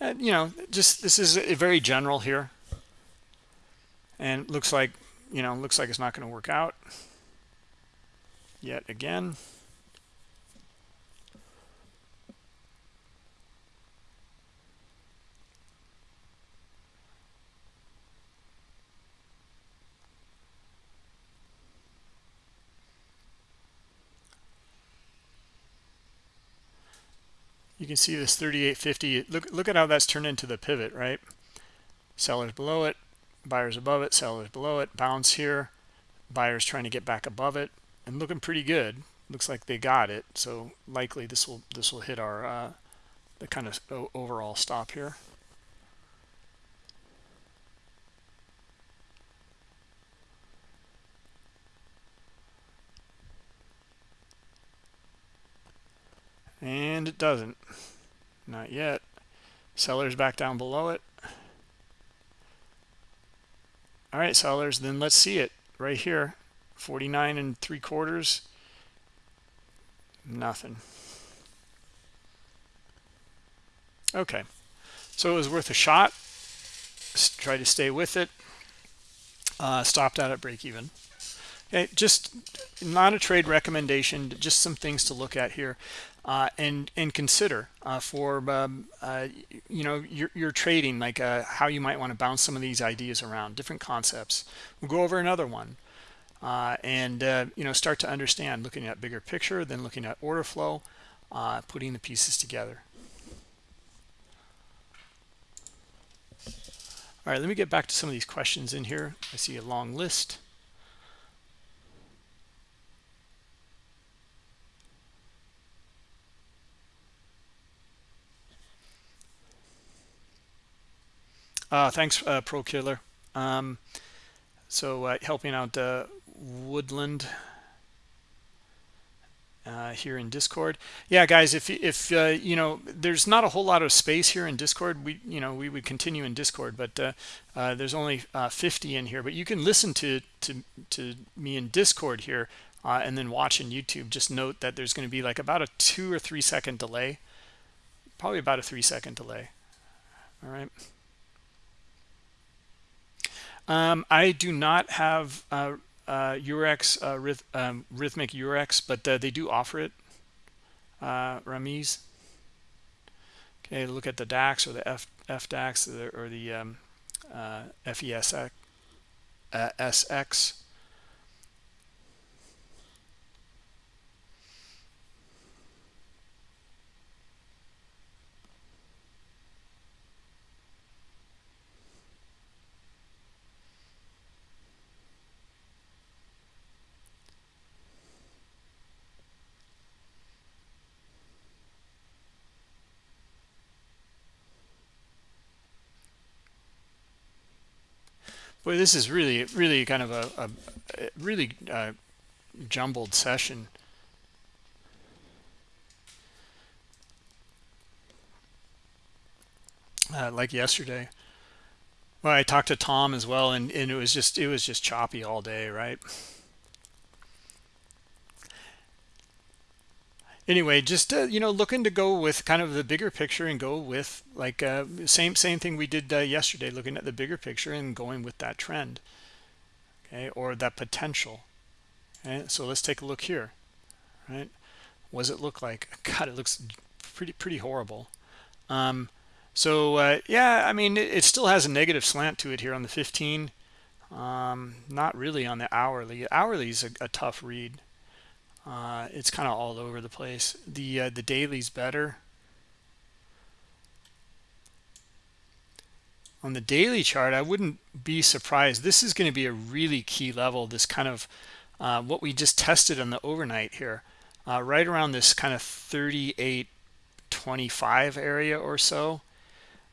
Speaker 2: and you know just this is a very general here. And looks like you know looks like it's not going to work out yet again can see this 3850 look look at how that's turned into the pivot right? Sellers below it buyers above it sellers below it bounce here buyers trying to get back above it and looking pretty good. Looks like they got it so likely this will this will hit our uh, the kind of overall stop here and it doesn't. Not yet. Sellers back down below it. All right sellers then let's see it right here. 49 and three quarters. Nothing. Okay. So it was worth a shot. Try to stay with it. Uh, stopped out at break even okay just not a trade recommendation just some things to look at here uh, and and consider uh, for um, uh, you know your, your trading like uh, how you might want to bounce some of these ideas around different concepts. We'll go over another one uh, and uh, you know start to understand looking at bigger picture then looking at order flow putting the pieces together. All right let me get back to some of these questions in here. I see a long list Uh, thanks, uh, Pro Killer. Um, so uh, helping out uh, Woodland uh, here in Discord. Yeah, guys, if if uh, you know, there's not a whole lot of space here in Discord. We you know we would continue in Discord, but uh, there's only uh, 50 in here. But you can listen to to to me in Discord here, and then watch in YouTube. Just note that there's going to be like about a two or three second delay, probably about a three second delay. All right. Um, I do not have uh, uh, Eurex, uh, um, Rithmic Eurex, but uh, they do offer it, uh, Ramiz. Okay, look at the DAX or the F, FDAX or the, or the um, uh, FESX. Boy, this is really, really kind of a, a, really uh, jumbled session. Uh, like yesterday. Well, I talked to Tom as well, and, and it was just it was just choppy all day, right? Anyway just uh, you know looking to go with kind of the bigger picture and go with like uh, same same thing we did uh, yesterday looking at the bigger picture and going with that trend okay or that potential okay so let's take a look here right? What does it look like? God it looks pretty pretty horrible. Um, so uh, yeah i mean it, it, still has a negative slant to it here on the 15 um, not really on the hourly. Hourly is a, a tough read uh, it's kind of all over the place. The uh, the daily's better. On the daily chart i wouldn't be surprised. This is going to be a really key level this kind of uh, what we just tested on the overnight here. Uh, right around this kind of 38.25 area or so.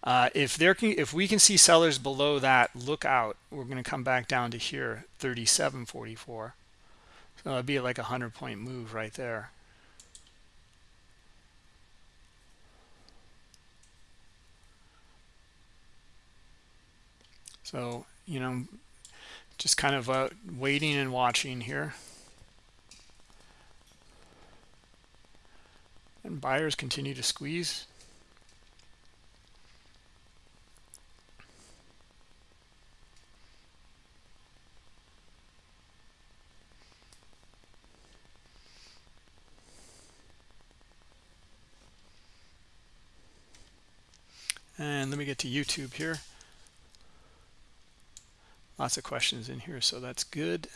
Speaker 2: Uh, if there can if we can see sellers below that look out we're going to come back down to here 37.44 so it'd be like a hundred point move right there So, you know, just kind of uh, waiting and watching here. And buyers continue to squeeze. And let me get to YouTube here lots of questions in here so that's good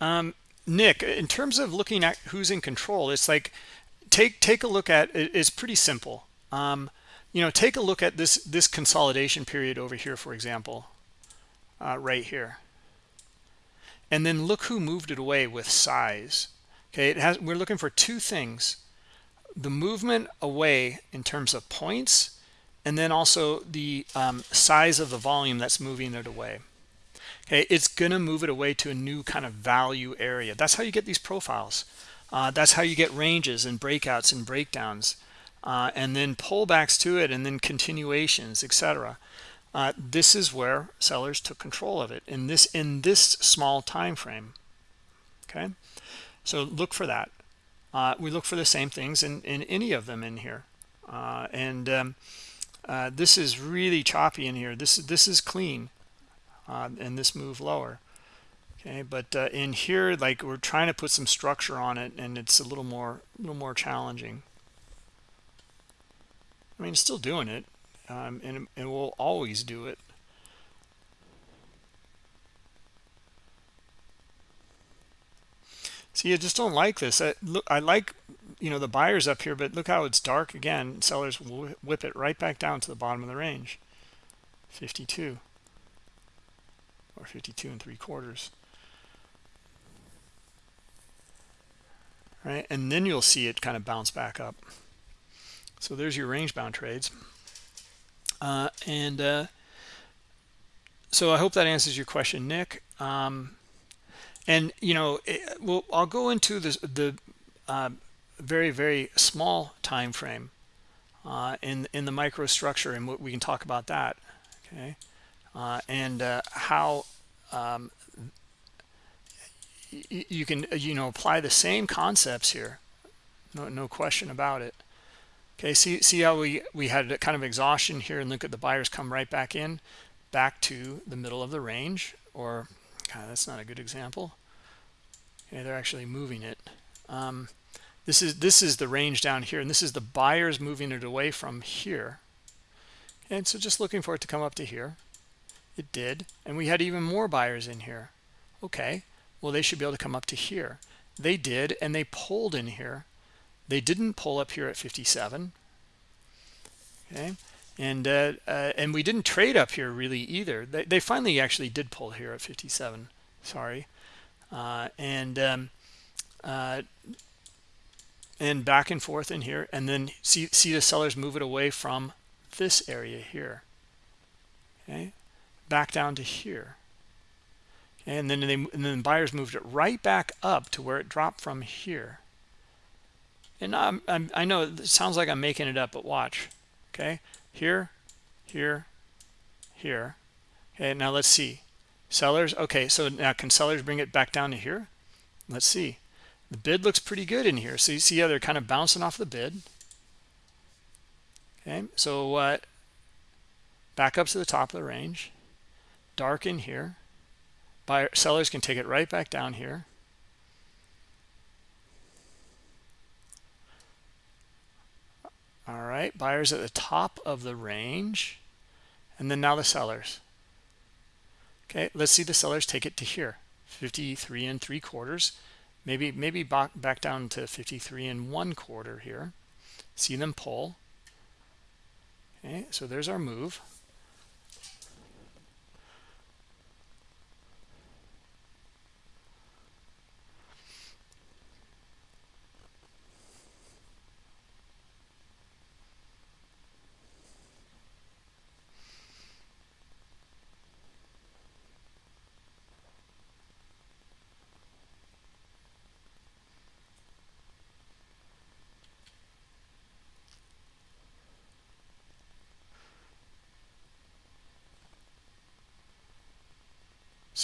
Speaker 2: um, Nick, in terms of looking at who's in control, it's like take take a look at it's pretty simple. Um, you know, take a look at this this consolidation period over here, for example, uh, right here. And then look who moved it away with size. Okay it has we're looking for two things. The movement away in terms of points and then also the um, size of the volume that's moving it away. Okay it's gonna move it away to a new kind of value area. That's how you get these profiles. Uh, that's how you get ranges and breakouts and breakdowns uh, and then pullbacks to it and then continuations etc uh, this is where sellers took control of it in this in this small time frame. Okay? So look for that. Uh, we look for the same things in, in any of them in here. Uh, and um, uh, this is really choppy in here. This this is clean uh, and this move lower. Okay? But in here like we're trying to put some structure on it and it's a little more a little more challenging I mean still doing it um, and, and we'll always do it. See i just don't like this. I, look i like you know the buyers up here but look how it's dark again. Sellers will whip it right back down to the bottom of the range. 52 or 52 and three quarters. Right? And then you'll see it kind of bounce back up so there's your range bound trades uh, and uh, so I hope that answers your question, Nick. Um, and you know, it, well, I'll go into this, the uh, very very small time frame uh, in in the microstructure, and we can talk about that. Okay, uh, and uh, how um, you can you know apply the same concepts here. No no question about it. Okay, see, see how we, we had a kind of exhaustion here and look at the buyers come right back in, back to the middle of the range, or God, that's not a good example. Okay, they're actually moving it. Um, this is this is the range down here, and this is the buyers moving it away from here. And so just looking for it to come up to here. It did, and we had even more buyers in here. Okay, well, they should be able to come up to here. They did, and they pulled in here they didn't pull up here at 57. Okay. And uh, uh, and we didn't trade up here really either. They, they finally actually did pull here at 57. Sorry. Uh, and um, uh, and back and forth in here and then see see the sellers move it away from this area here okay back down to here and then they and then buyers moved it right back up to where it dropped from here and I'm, I'm, i know it sounds like I'm making it up, but watch. Okay, here, here, here. Okay, now let's see. Sellers, okay, so now can sellers bring it back down to here? Let's see. The bid looks pretty good in here. So you see how they're kind of bouncing off the bid. Okay, so uh, back up to the top of the range. Dark in here. Buyer, sellers can take it right back down here. All right buyers at the top of the range and then now the sellers Okay, let's see the sellers take it to here, 53 and three quarters. Maybe maybe back back down to 53 and one quarter here. See them pull. Okay, so there's our move.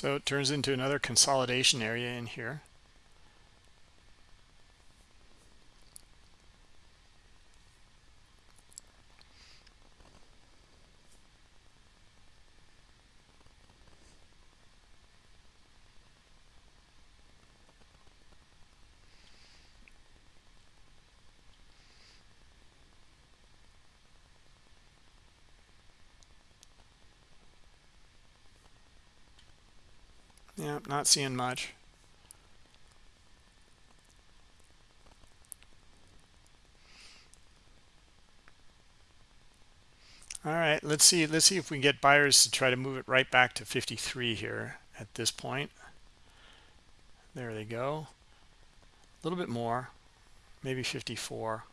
Speaker 2: So it turns into another consolidation area in here. Yeah, not seeing much. All right, let's see. Let's see if we can get buyers to try to move it right back to 53 here at this point. There they go. A little bit more, maybe 54.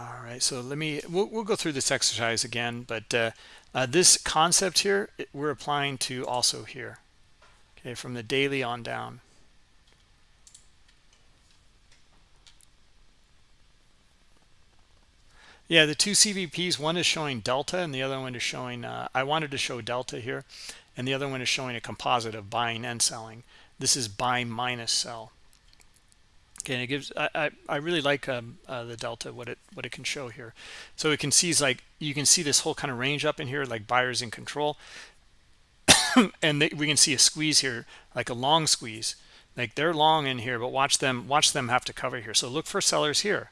Speaker 2: All right so let me we'll, we'll go through this exercise again but uh, uh, this concept here we're applying to also here okay from the daily on down. Yeah the two cvps one is showing delta and the other one is showing uh, i wanted to show delta here and the other one is showing a composite of buying and selling. This is buy minus sell Okay, and it gives I, I, I really like um, uh, the delta what it what it can show here. So it can see like you can see this whole kind of range up in here like buyers in control, and they, we can see a squeeze here like a long squeeze. Like they're long in here but watch them watch them have to cover here. So look for sellers here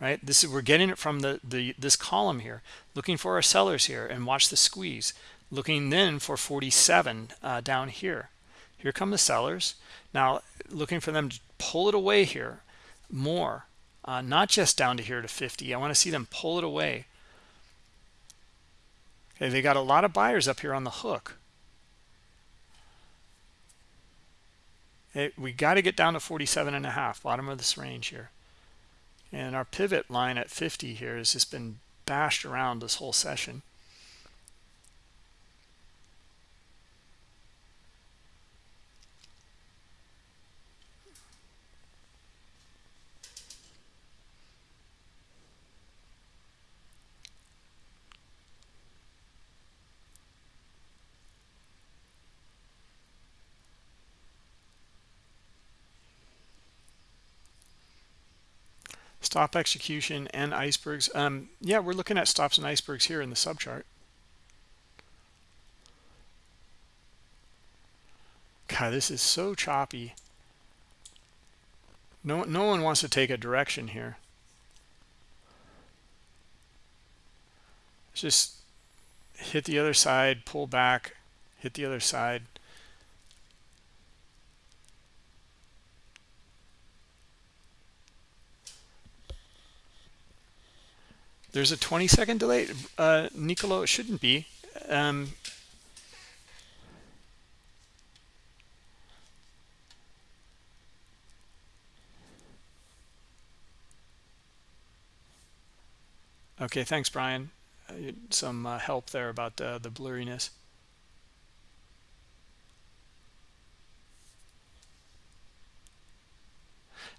Speaker 2: right? This is we're getting it from the the this column here. Looking for our sellers here and watch the squeeze. Looking then for 47 uh, down here here come the sellers. Now looking for them to pull it away here. More. Uh, not just down to here to 50 i want to see them pull it away. Okay they got a lot of buyers up here on the hook. We got to get down to 47 and a half bottom of this range here. And our pivot line at 50 here has just been bashed around this whole session stop execution and icebergs. Um, yeah we're looking at stops and icebergs here in the subchart. God this is so choppy. No no one wants to take a direction here. Just hit the other side pull back hit the other side There's a 20 second delay. Uh, Nicolo, it shouldn't be. Um, okay, thanks, Brian. Uh, some uh, help there about uh, the blurriness.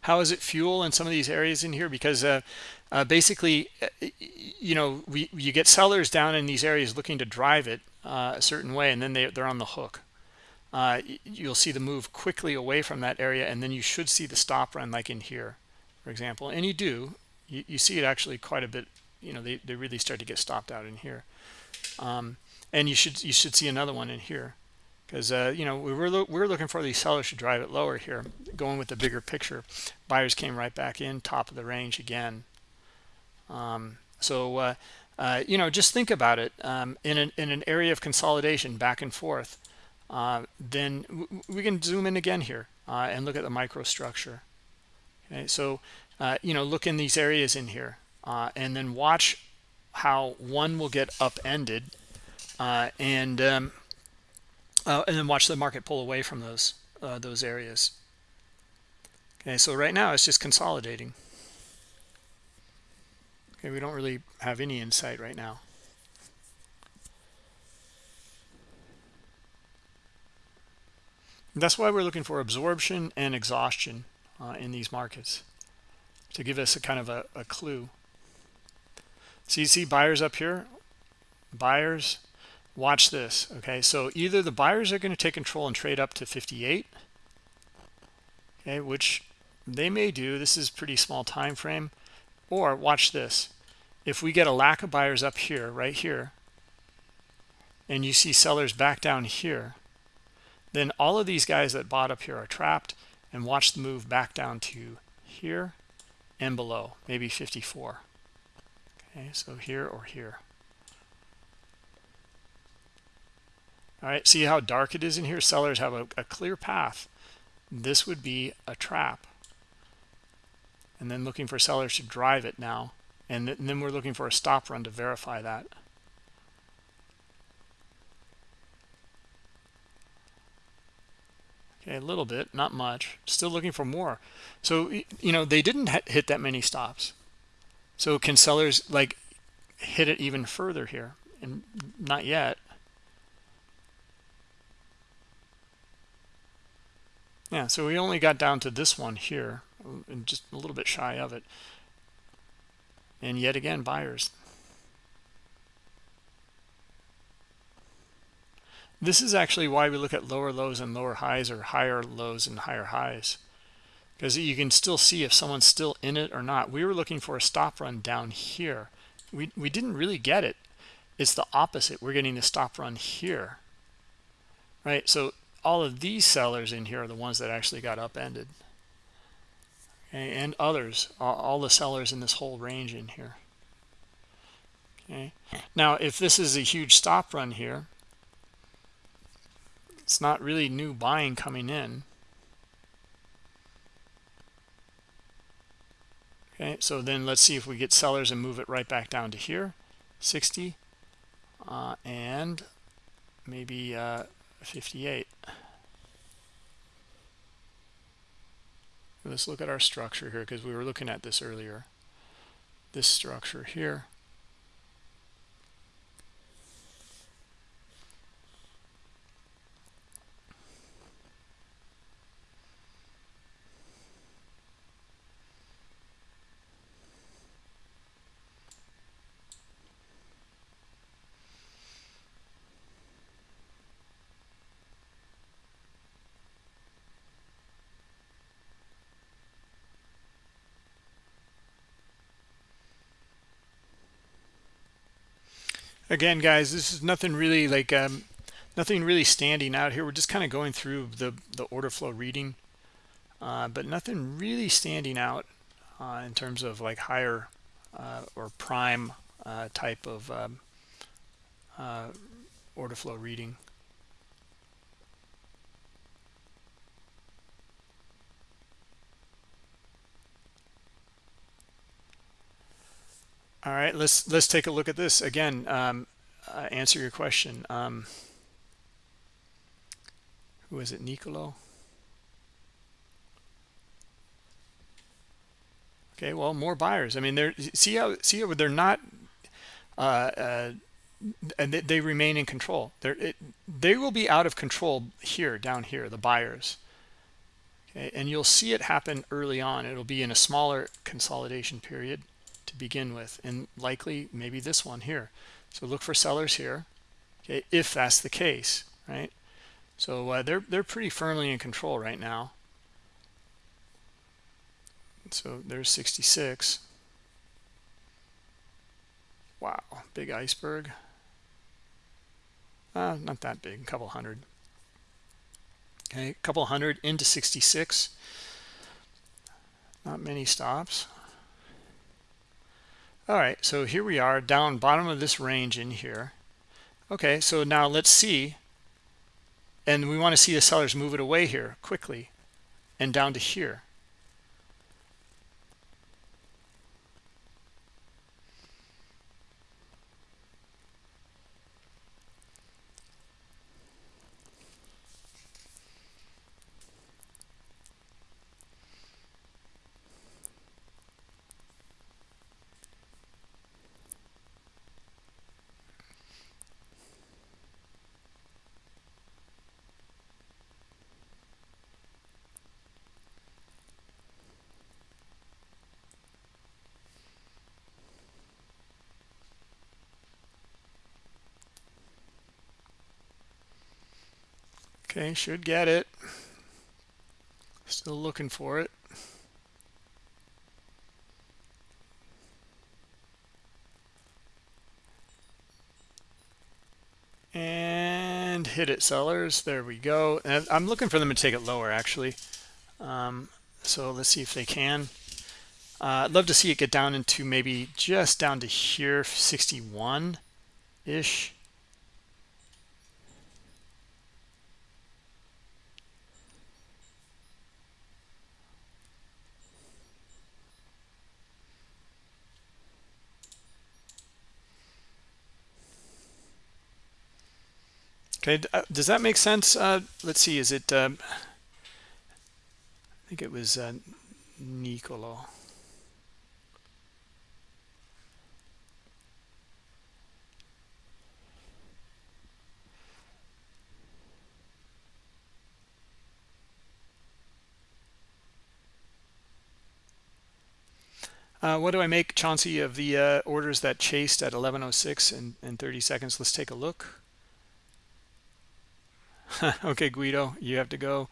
Speaker 2: How is it fuel in some of these areas in here? Because uh, uh, basically uh, you know we you get sellers down in these areas looking to drive it uh, a certain way and then they, they're on the hook. Uh, you'll see the move quickly away from that area and then you should see the stop run like in here for example. And you do. You, you see it actually quite a bit you know they, they really start to get stopped out in here. Um, and you should you should see another one in here because uh, you know we were lo we are looking for these sellers to drive it lower here going with the bigger picture buyers came right back in top of the range again um, So, uh, uh, you know, just think about it um, in, an, in an area of consolidation back and forth. Uh, then we can zoom in again here uh, and look at the microstructure. Okay, so, uh, you know, look in these areas in here and then watch how one will get upended and um, and then watch the market pull away from those those areas. Okay, so right now it's just consolidating. Okay, we don't really have any insight right now. That's why we're looking for absorption and exhaustion uh, in these markets to give us a kind of a, a clue. So you see buyers up here, buyers, watch this. Okay, so either the buyers are going to take control and trade up to 58, okay, which they may do. This is pretty small time frame. Or watch this. If we get a lack of buyers up here, right here, and you see sellers back down here, then all of these guys that bought up here are trapped and watch the move back down to here and below, maybe 54. Okay, so here or here. All right, see how dark it is in here? Sellers have a, a clear path. This would be a trap. And then looking for sellers to drive it now. And, th and then we're looking for a stop run to verify that. Okay a little bit not much. Still looking for more. So you know they didn't hit that many stops. So can sellers like hit it even further here? And not yet yeah so we only got down to this one here and just a little bit shy of it. And yet again buyers. This is actually why we look at lower lows and lower highs or higher lows and higher highs. Because you can still see if someone's still in it or not. We were looking for a stop run down here. We we didn't really get it. It's the opposite. We're getting the stop run here. Right? So all of these sellers in here are the ones that actually got upended okay, and others, all, the sellers in this whole range in here. Okay. Now, if this is a huge stop run here, it's not really new buying coming in. Okay, so then let's see if we get sellers and move it right back down to here, 60, uh, and maybe uh, 58. let's look at our structure here because we were looking at this earlier this structure here again guys this is nothing really like um, nothing really standing out here. We're just kind of going through the the order flow reading uh, but nothing really standing out uh, in terms of like higher uh, or prime uh, type of um, uh, order flow reading All right, let's let's take a look at this again. Um, uh, answer your question. Um, who is it, Nicolo? Okay, well, more buyers. I mean, they're see how see how they're not, uh, uh, and they, they, remain in control. They're it, they will be out of control here, down here, the buyers. Okay, and you'll see it happen early on. It'll be in a smaller consolidation period begin with and likely maybe this one here. So look for sellers here okay if that's the case right? So uh, they're they're pretty firmly in control right now. So there's 66 wow big iceberg. Uh, not that big a couple hundred. Okay a couple hundred into 66 not many stops all right so here we are down bottom of this range in here. Okay so now let's see. And we want to see the sellers move it away here quickly and down to here Okay, should get it. Still looking for it. And hit it, sellers. There we go. And I'm looking for them to take it lower, actually. Um, so let's see if they can. Uh, I'd love to see it get down into maybe just down to here, 61-ish. Okay, uh, does that make sense? Uh, let's see, is it, um, I think it was uh, Nicolo. Uh, what do I make, Chauncey, of the uh, orders that chased at 11.06 in, in 30 seconds? Let's take a look. okay, Guido, you have to go.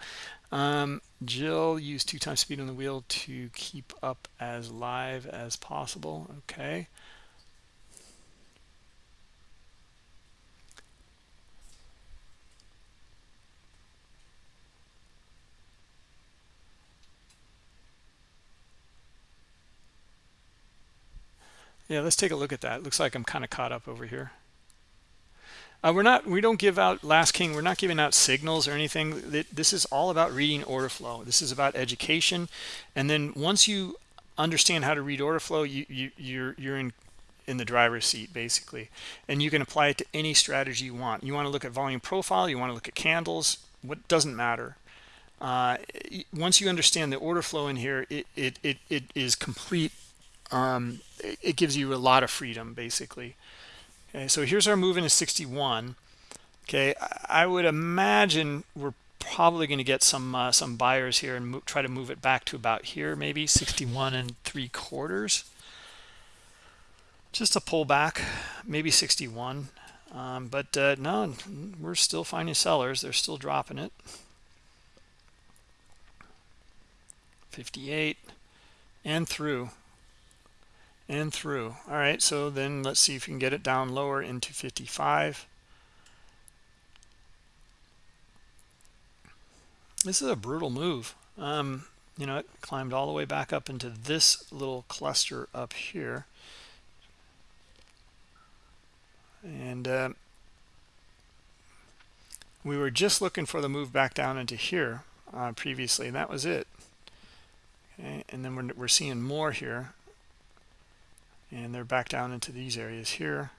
Speaker 2: Um, Jill use two times speed on the wheel to keep up as live as possible. Okay. Yeah, let's take a look at that. Looks like I'm kind of caught up over here. Uh, we're not, we don't give out last king. We're not giving out signals or anything. This is all about reading order flow. This is about education. And then once you understand how to read order flow, you, you, you're, you're in, in the driver's seat basically. And you can apply it to any strategy you want. You want to look at volume profile. You want to look at candles. What doesn't matter. Uh, once you understand the order flow in here, it, it, it, it is complete. Um, it gives you a lot of freedom basically. Okay, so here's our move into 61. Okay, I would imagine we're probably going to get some uh, some buyers here and try to move it back to about here, maybe 61 and three quarters. Just a pullback, maybe 61. Um, but uh, no, we're still finding sellers. They're still dropping it. 58 and through and through. All right so then let's see if we can get it down lower into 55 this is a brutal move. Um, you know it climbed all the way back up into this little cluster up here. And uh, we were just looking for the move back down into here uh, previously and that was it. Okay and then we're, we're seeing more here and they're back down into these areas here.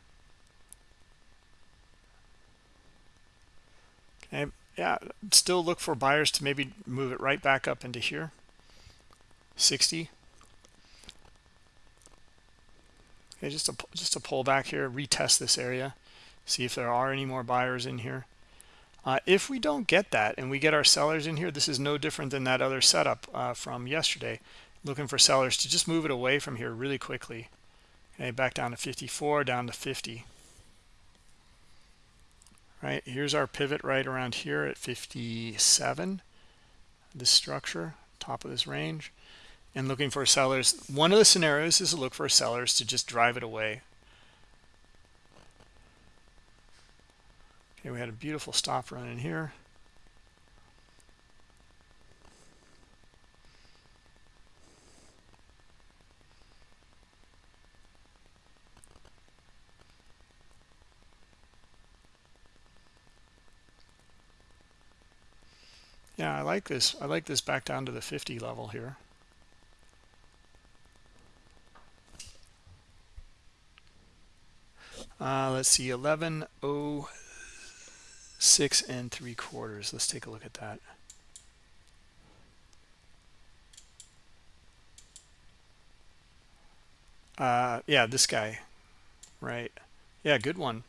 Speaker 2: Okay yeah still look for buyers to maybe move it right back up into here. 60 okay just a just a pull back here retest this area see if there are any more buyers in here. Uh, if we don't get that and we get our sellers in here this is no different than that other setup uh, from yesterday. Looking for sellers to just move it away from here really quickly okay back down to 54 down to 50 right here's our pivot right around here at 57 this structure top of this range and looking for sellers. One of the scenarios is to look for sellers to just drive it away. Okay we had a beautiful stop run in here Yeah, I like this. I like this back down to the 50 level here. Uh, let's see, 1106 and three quarters. Let's take a look at that. Uh, yeah, this guy, right? Yeah, good one.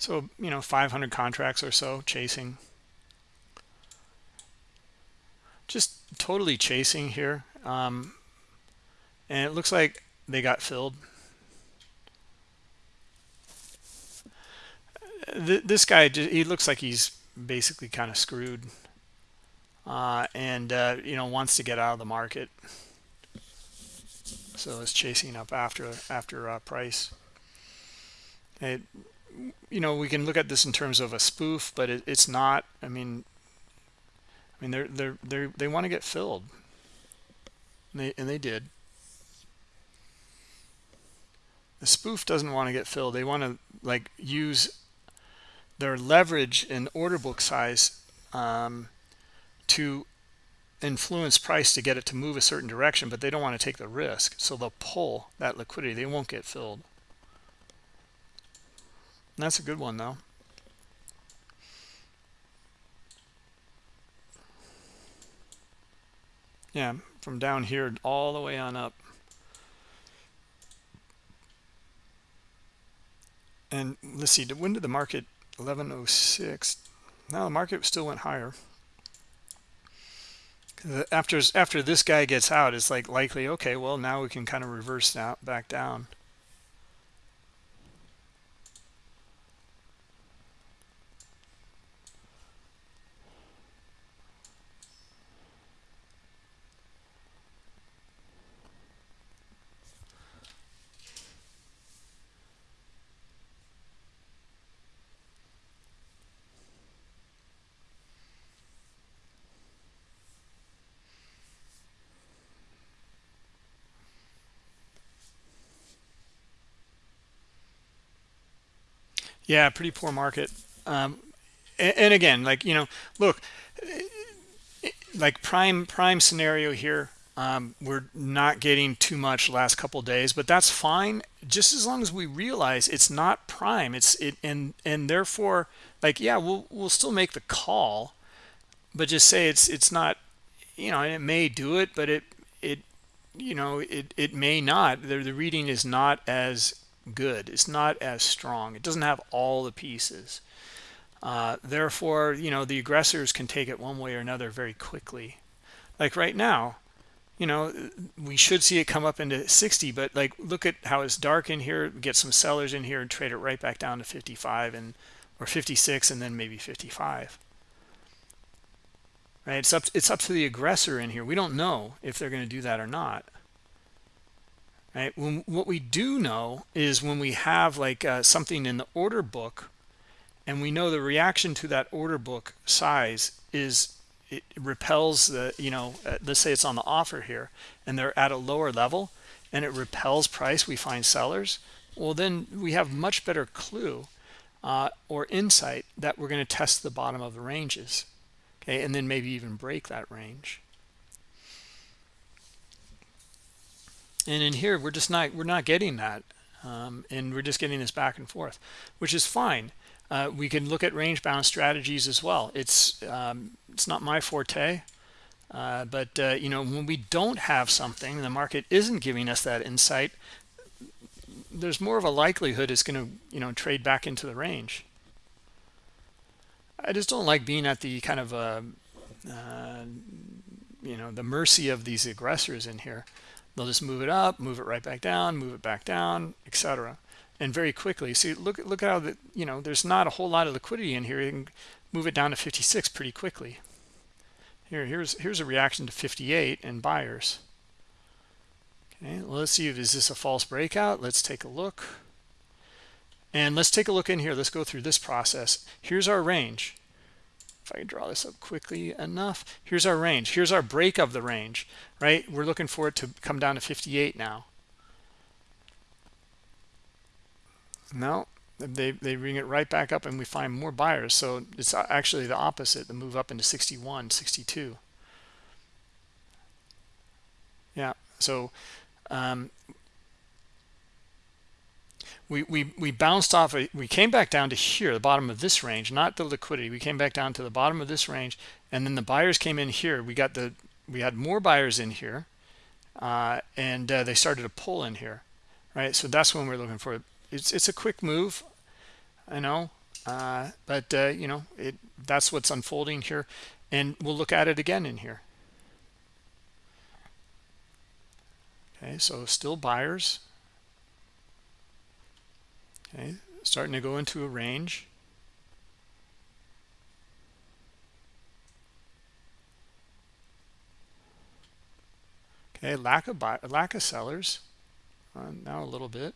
Speaker 2: So, you know, 500 contracts or so chasing. Just totally chasing here. Um, and it looks like they got filled. This guy, he looks like he's basically kind of screwed uh, and uh, you know wants to get out of the market. So it's chasing up after after uh, price. It, you know, we can look at this in terms of a spoof, but it, it's not. I mean, I mean, they're they're they they want to get filled. And they and they did. The spoof doesn't want to get filled. They want to like use their leverage and order book size um, to influence price to get it to move a certain direction, but they don't want to take the risk. So they'll pull that liquidity. They won't get filled. That's a good one, though. Yeah, from down here all the way on up. And let's see, when did the market 1106? Now the market still went higher after after this guy gets out it's like likely okay well now we can kind of reverse that back down Yeah, pretty poor market. Um, and, and again, like, you know, look, like prime prime scenario here, um, we're not getting too much last couple days, but that's fine. Just as long as we realize it's not prime, it's it, and and therefore, like, yeah, we'll we'll still make the call, but just say it's it's not, you know, it may do it, but it it you know it it may not. The the reading is not as good. It's not as strong. It doesn't have all the pieces. Uh, therefore, you know, the aggressors can take it one way or another very quickly. Like right now, you know, we should see it come up into 60, but like look at how it's dark in here, get some sellers in here and trade it right back down to 55 and or 56 and then maybe 55. Right? It's up it's up to the aggressor in here. We don't know if they're going to do that or not right? When, what we do know is when we have like uh, something in the order book and we know the reaction to that order book size is it repels the you know uh, let's say it's on the offer here and they're at a lower level and it repels price we find sellers well then we have much better clue uh, or insight that we're going to test the bottom of the ranges okay? And then maybe even break that range and in here we're just not we're not getting that um, and we're just getting this back and forth which is fine. Uh, we can look at range bound strategies as well. It's um, it's not my forte uh, but uh, you know when we don't have something the market isn't giving us that insight there's more of a likelihood it's going to you know trade back into the range. I just don't like being at the kind of uh, uh, you know the mercy of these aggressors in here they'll just move it up move it right back down move it back down etc and very quickly. See look look how the you know there's not a whole lot of liquidity in here. You can move it down to 56 pretty quickly. Here here's here's a reaction to 58 and buyers. Okay let's see if is this a false breakout? Let's take a look. And let's take a look in here. Let's go through this process. Here's our range if I draw this up quickly enough, here's our range. Here's our break of the range, right? We're looking for it to come down to 58 now. No, they they bring it right back up and we find more buyers so it's actually the opposite the move up into 61 62 yeah so um, we, we we bounced off we came back down to here the bottom of this range not the liquidity. We came back down to the bottom of this range and then the buyers came in here. We got the we had more buyers in here uh, and uh, they started to pull in here right? So that's when we're looking for it's it's a quick move I know uh, but uh, you know it that's what's unfolding here and we'll look at it again in here. Okay so still buyers okay starting to go into a range. Okay lack of buy lack of sellers. Uh, now a little bit.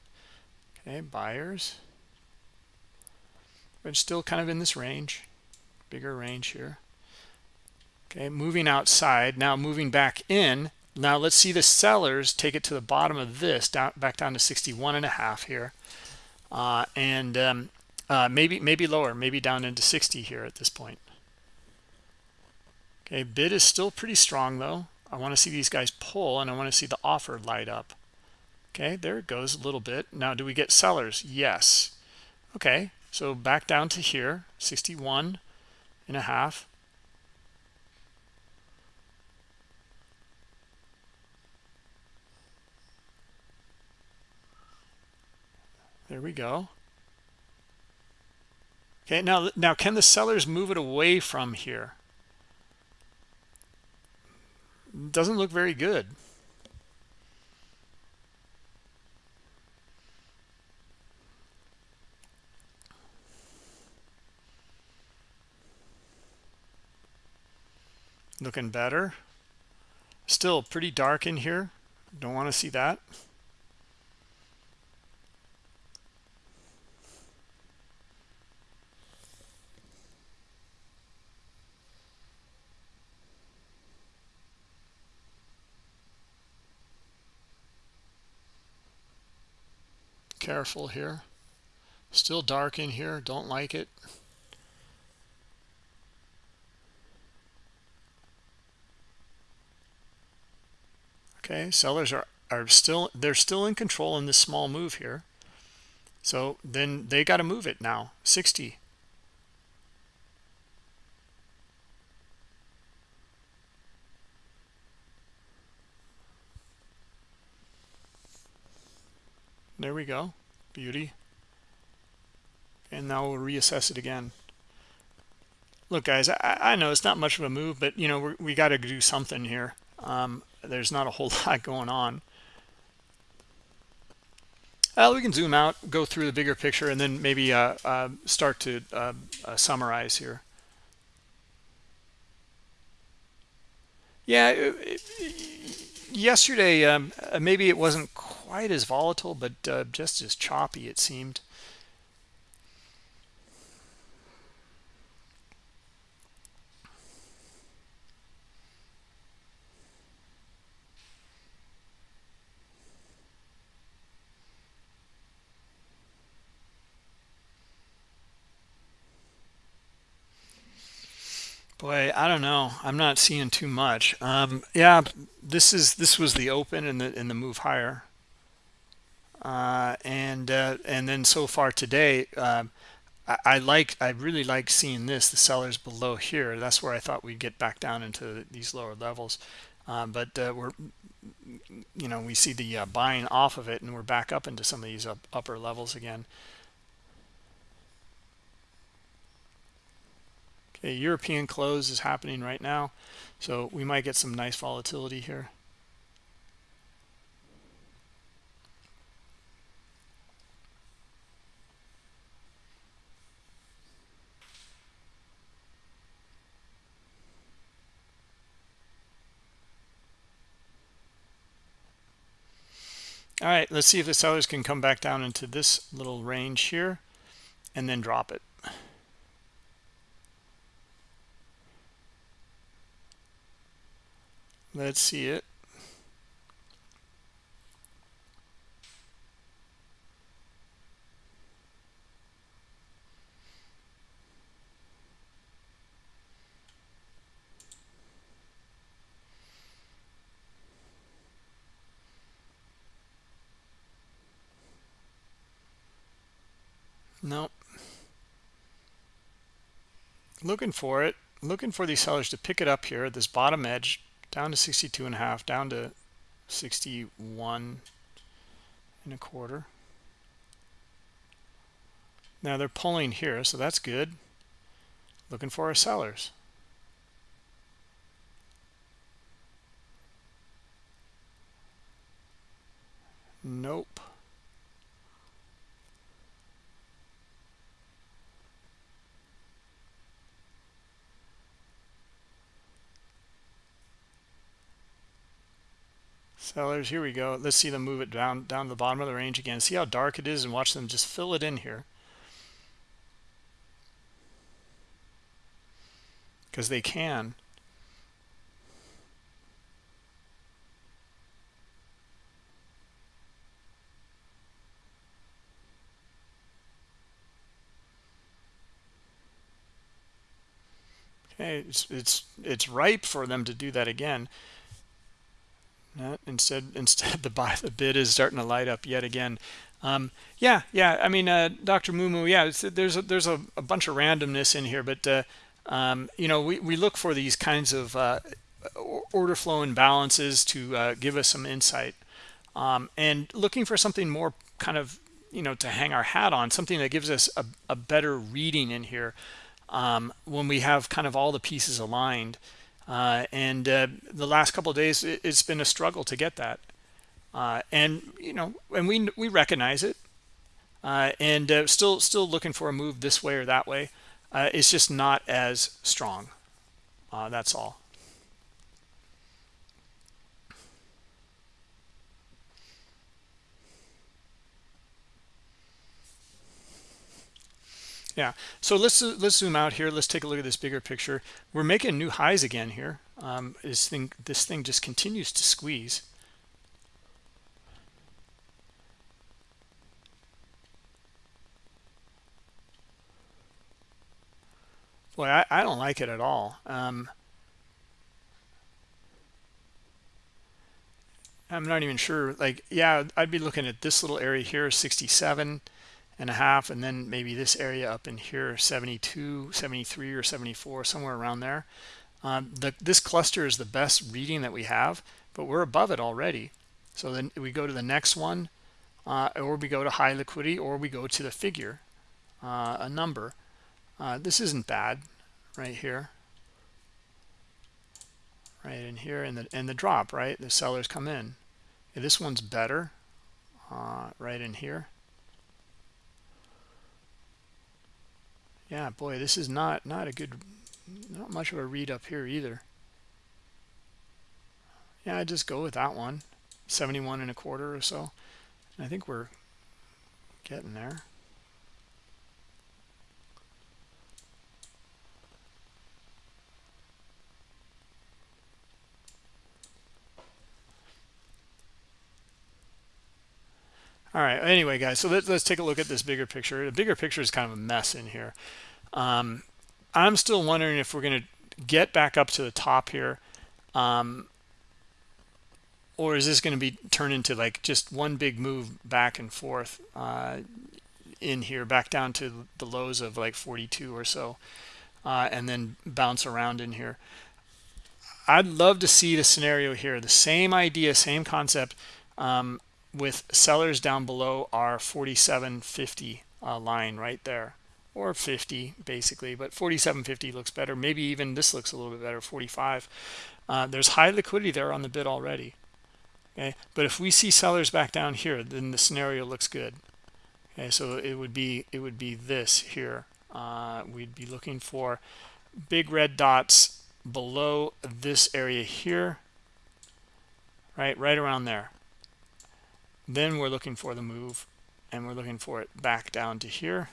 Speaker 2: Okay buyers. But still kind of in this range bigger range here. Okay moving outside now moving back in. Now let's see the sellers take it to the bottom of this down back down to 61 and a half here uh, and um, uh, maybe maybe lower maybe down into 60 here at this point. Okay bid is still pretty strong though. I want to see these guys pull and I want to see the offer light up. Okay there it goes a little bit. Now do we get sellers? Yes. Okay so back down to here 61 and a half there we go. Okay now now can the sellers move it away from here? Doesn't look very good. Looking better. Still pretty dark in here. Don't want to see that careful here. Still dark in here. Don't like it. Okay sellers are are still they're still in control in this small move here. So then they got to move it now. 60 there we go. Beauty. And now we'll reassess it again. Look guys i, I know it's not much of a move but you know we got to do something here. Um, there's not a whole lot going on. Uh, we can zoom out go through the bigger picture and then maybe uh, uh, start to uh, uh, summarize here. Yeah it, it, yesterday um, uh, maybe it wasn't quite as volatile but just as choppy it seemed Boy, I don't know. I'm not seeing too much. Um, yeah, this is this was the open and the in the move higher, uh, and uh, and then so far today, uh, I, I, like I really like seeing this the sellers below here. That's where I thought we'd get back down into these lower levels, um, but uh, we're you know we see the uh, buying off of it, and we're back up into some of these up, upper levels again. A European close is happening right now, so we might get some nice volatility here. All right, let's see if the sellers can come back down into this little range here and then drop it. Let's see it. Nope. Looking for it looking for these sellers to pick it up here at this bottom edge down to 62 and a half down to 61 and a quarter. Now they're pulling here so that's good. Looking for our sellers. Nope sellers here we go. Let's see them move it down down to the bottom of the range again. See how dark it is and watch them just fill it in here. Because they can. Okay it's it's it's ripe for them to do that again instead, instead the buy the bid is starting to light up yet again. Um, yeah, yeah. I mean, uh, Dr. Mumu, yeah. there's a, there's a, a, bunch of randomness in here, but uh, um, you know, we we look for these kinds of uh, order flow imbalances to uh, give us some insight, um, and looking for something more kind of you know to hang our hat on, something that gives us a, a better reading in here um, when we have kind of all the pieces aligned. Uh, and uh, the last couple of days, it, has been a struggle to get that. Uh, and you know, and we we recognize it, uh, and uh, still still looking for a move this way or that way. Uh, it's just not as strong. that's all. Yeah. So let's let's zoom out here. Let's take a look at this bigger picture. We're making new highs again here. Um, this thing this thing just continues to squeeze. Boy I, I don't like it at all. Um, I'm not even sure. Like yeah I'd be looking at this little area here 67 and a half and then maybe this area up in here 72 73 or 74 somewhere around there. Um, the, this cluster is the best reading that we have but we're above it already. So then we go to the next one uh, or we go to high liquidity or we go to the figure uh, a number. Uh, this isn't bad right here. Right in here and the and the drop right? The sellers come in. Yeah, this one's better uh, right in here yeah boy this is not not a good not much of a read up here either. Yeah I just go with that one. 71 and a quarter or so. I think we're getting there all right anyway guys so let's, let's take a look at this bigger picture. The bigger picture is kind of a mess in here. Um, i'm still wondering if we're going to get back up to the top here um, or is this going to be turned into like just one big move back and forth uh, in here back down to the lows of like 42 or so uh, and then bounce around in here? I'd love to see the scenario here the same idea same concept um, with sellers down below our 4750 uh, line right there. Or 50 basically but 4750 looks better. Maybe even this looks a little bit better 45 uh, there's high liquidity there on the bid already okay? But if we see sellers back down here then the scenario looks good okay? So it would be it would be this here. Uh, we'd be looking for big red dots below this area here right right around there then we're looking for the move and we're looking for it back down to here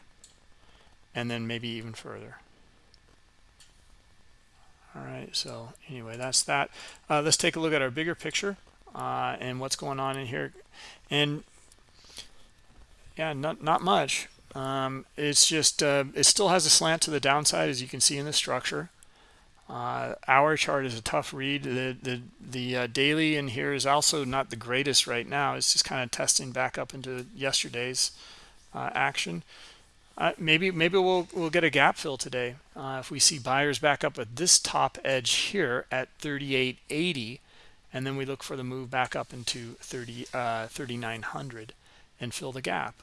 Speaker 2: and then maybe even further. All right so anyway that's that. Uh, let's take a look at our bigger picture uh, and what's going on in here. And yeah not not much. Um, it's just uh, it still has a slant to the downside as you can see in the structure uh, our chart is a tough read. The the the uh, daily in here is also not the greatest right now. It's just kind of testing back up into yesterday's uh, action. uh, maybe maybe we'll we'll get a gap fill today uh, if we see buyers back up at this top edge here at 3880 and then we look for the move back up into 30 uh, 3900 and fill the gap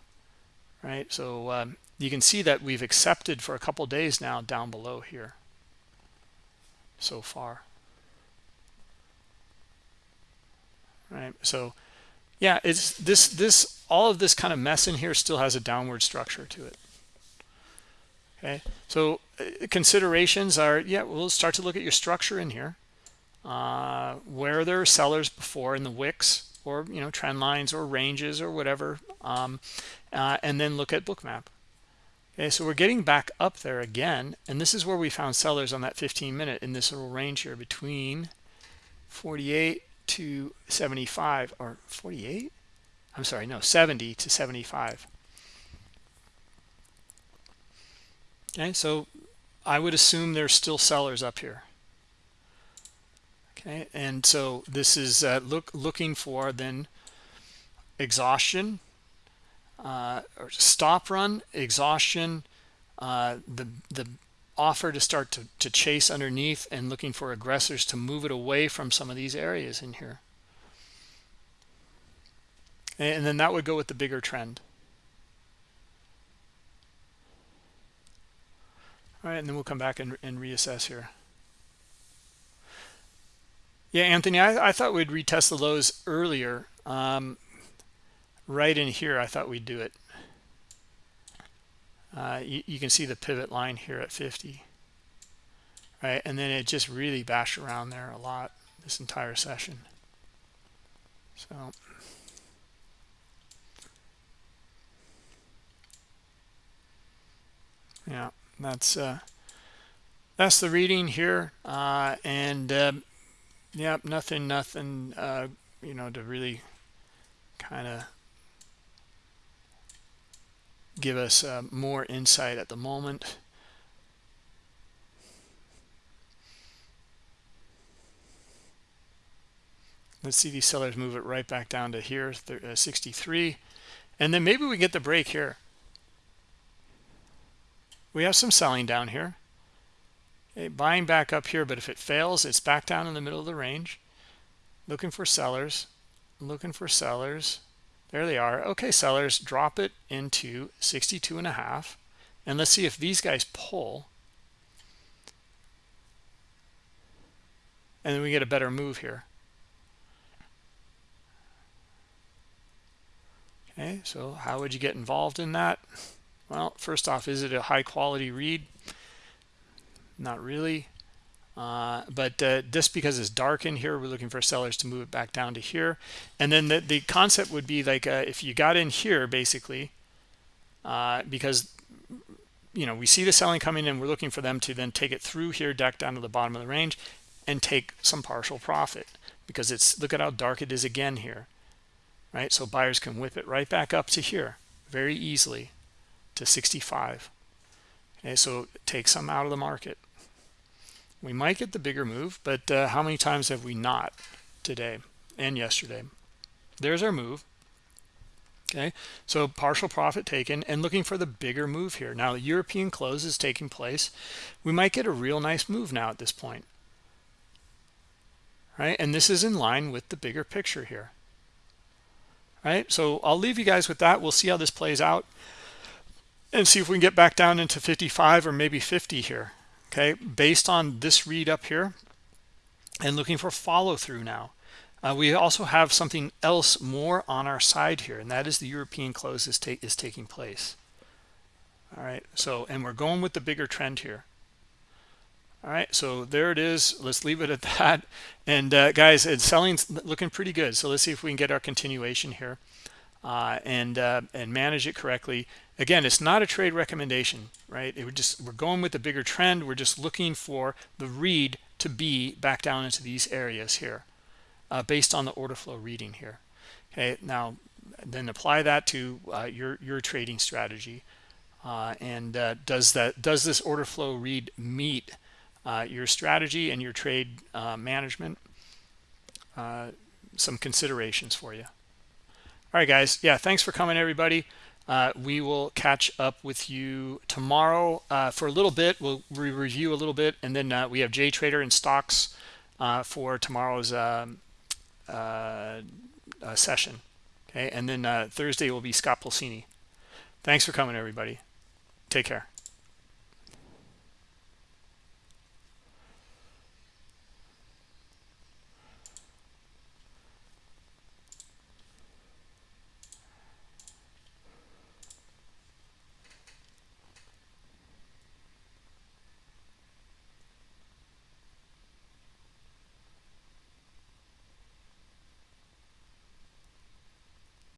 Speaker 2: right so um, you can see that we've accepted for a couple days now down below here so far. Right so yeah it's this this all of this kind of mess in here still has a downward structure to it. Okay so uh, considerations are yeah we'll start to look at your structure in here. Uh, where there are sellers before in the wicks or you know trend lines or ranges or whatever um, uh, and then look at bookmap okay so we're getting back up there again and this is where we found sellers on that 15 minute in this little range here between 48 to 75 or 48 i'm sorry no 70 to 75 okay so i would assume there's still sellers up here. Okay and so this is uh, look looking for then exhaustion uh, stop run exhaustion uh, the the offer to start to, to chase underneath and looking for aggressors to move it away from some of these areas in here. And then that would go with the bigger trend. All right and then we'll come back and, and reassess here. Yeah anthony I, I thought we'd retest the lows earlier. Um, right in here i thought we'd do it. Uh, you, you, can see the pivot line here at 50 right? And then it just really bashed around there a lot this entire session. So. Yeah that's uh that's the reading here uh and um yep nothing nothing uh you know to really kind of give us uh, more insight at the moment. Let's see these sellers move it right back down to here uh, 63 and then maybe we get the break here. We have some selling down here. Okay, buying back up here but if it fails it's back down in the middle of the range. Looking for sellers looking for sellers there they are. Okay sellers drop it into 62 and a half. And let's see if these guys pull. And then we get a better move here. Okay so how would you get involved in that? Well first off is it a high quality read? Not really uh, but uh, just because it's dark in here we're looking for sellers to move it back down to here. And then the, the concept would be like uh, if you got in here basically uh, because you know we see the selling coming in we're looking for them to then take it through here deck down to the bottom of the range and take some partial profit. Because it's look at how dark it is again here right? So buyers can whip it right back up to here very easily to 65 okay so take some out of the market we might get the bigger move but uh, how many times have we not today and yesterday? There's our move. Okay? So partial profit taken and looking for the bigger move here. Now the european close is taking place. We might get a real nice move now at this point. Right? And this is in line with the bigger picture here. Right? So i'll leave you guys with that. We'll see how this plays out and see if we can get back down into 55 or maybe 50 here okay based on this read up here and looking for follow through now uh, we also have something else more on our side here and that is the european close is, ta is taking place. All right so and we're going with the bigger trend here. All right so there it is. Let's leave it at that. And uh, guys it's selling looking pretty good. So let's see if we can get our continuation here uh, and uh, and manage it correctly again it's not a trade recommendation right? It would just we're going with the bigger trend. We're just looking for the read to be back down into these areas here uh, based on the order flow reading here. Okay now then apply that to uh, your your trading strategy. Uh, and uh, does that does this order flow read meet uh, your strategy and your trade uh, management? Some considerations for you. All right guys. Yeah thanks for coming everybody uh, we will catch up with you tomorrow uh, for a little bit. We'll re review a little bit, and then uh, we have J Trader and stocks uh, for tomorrow's um, uh, session. Okay, and then Thursday will be Scott Pulcini. Thanks for coming, everybody. Take care.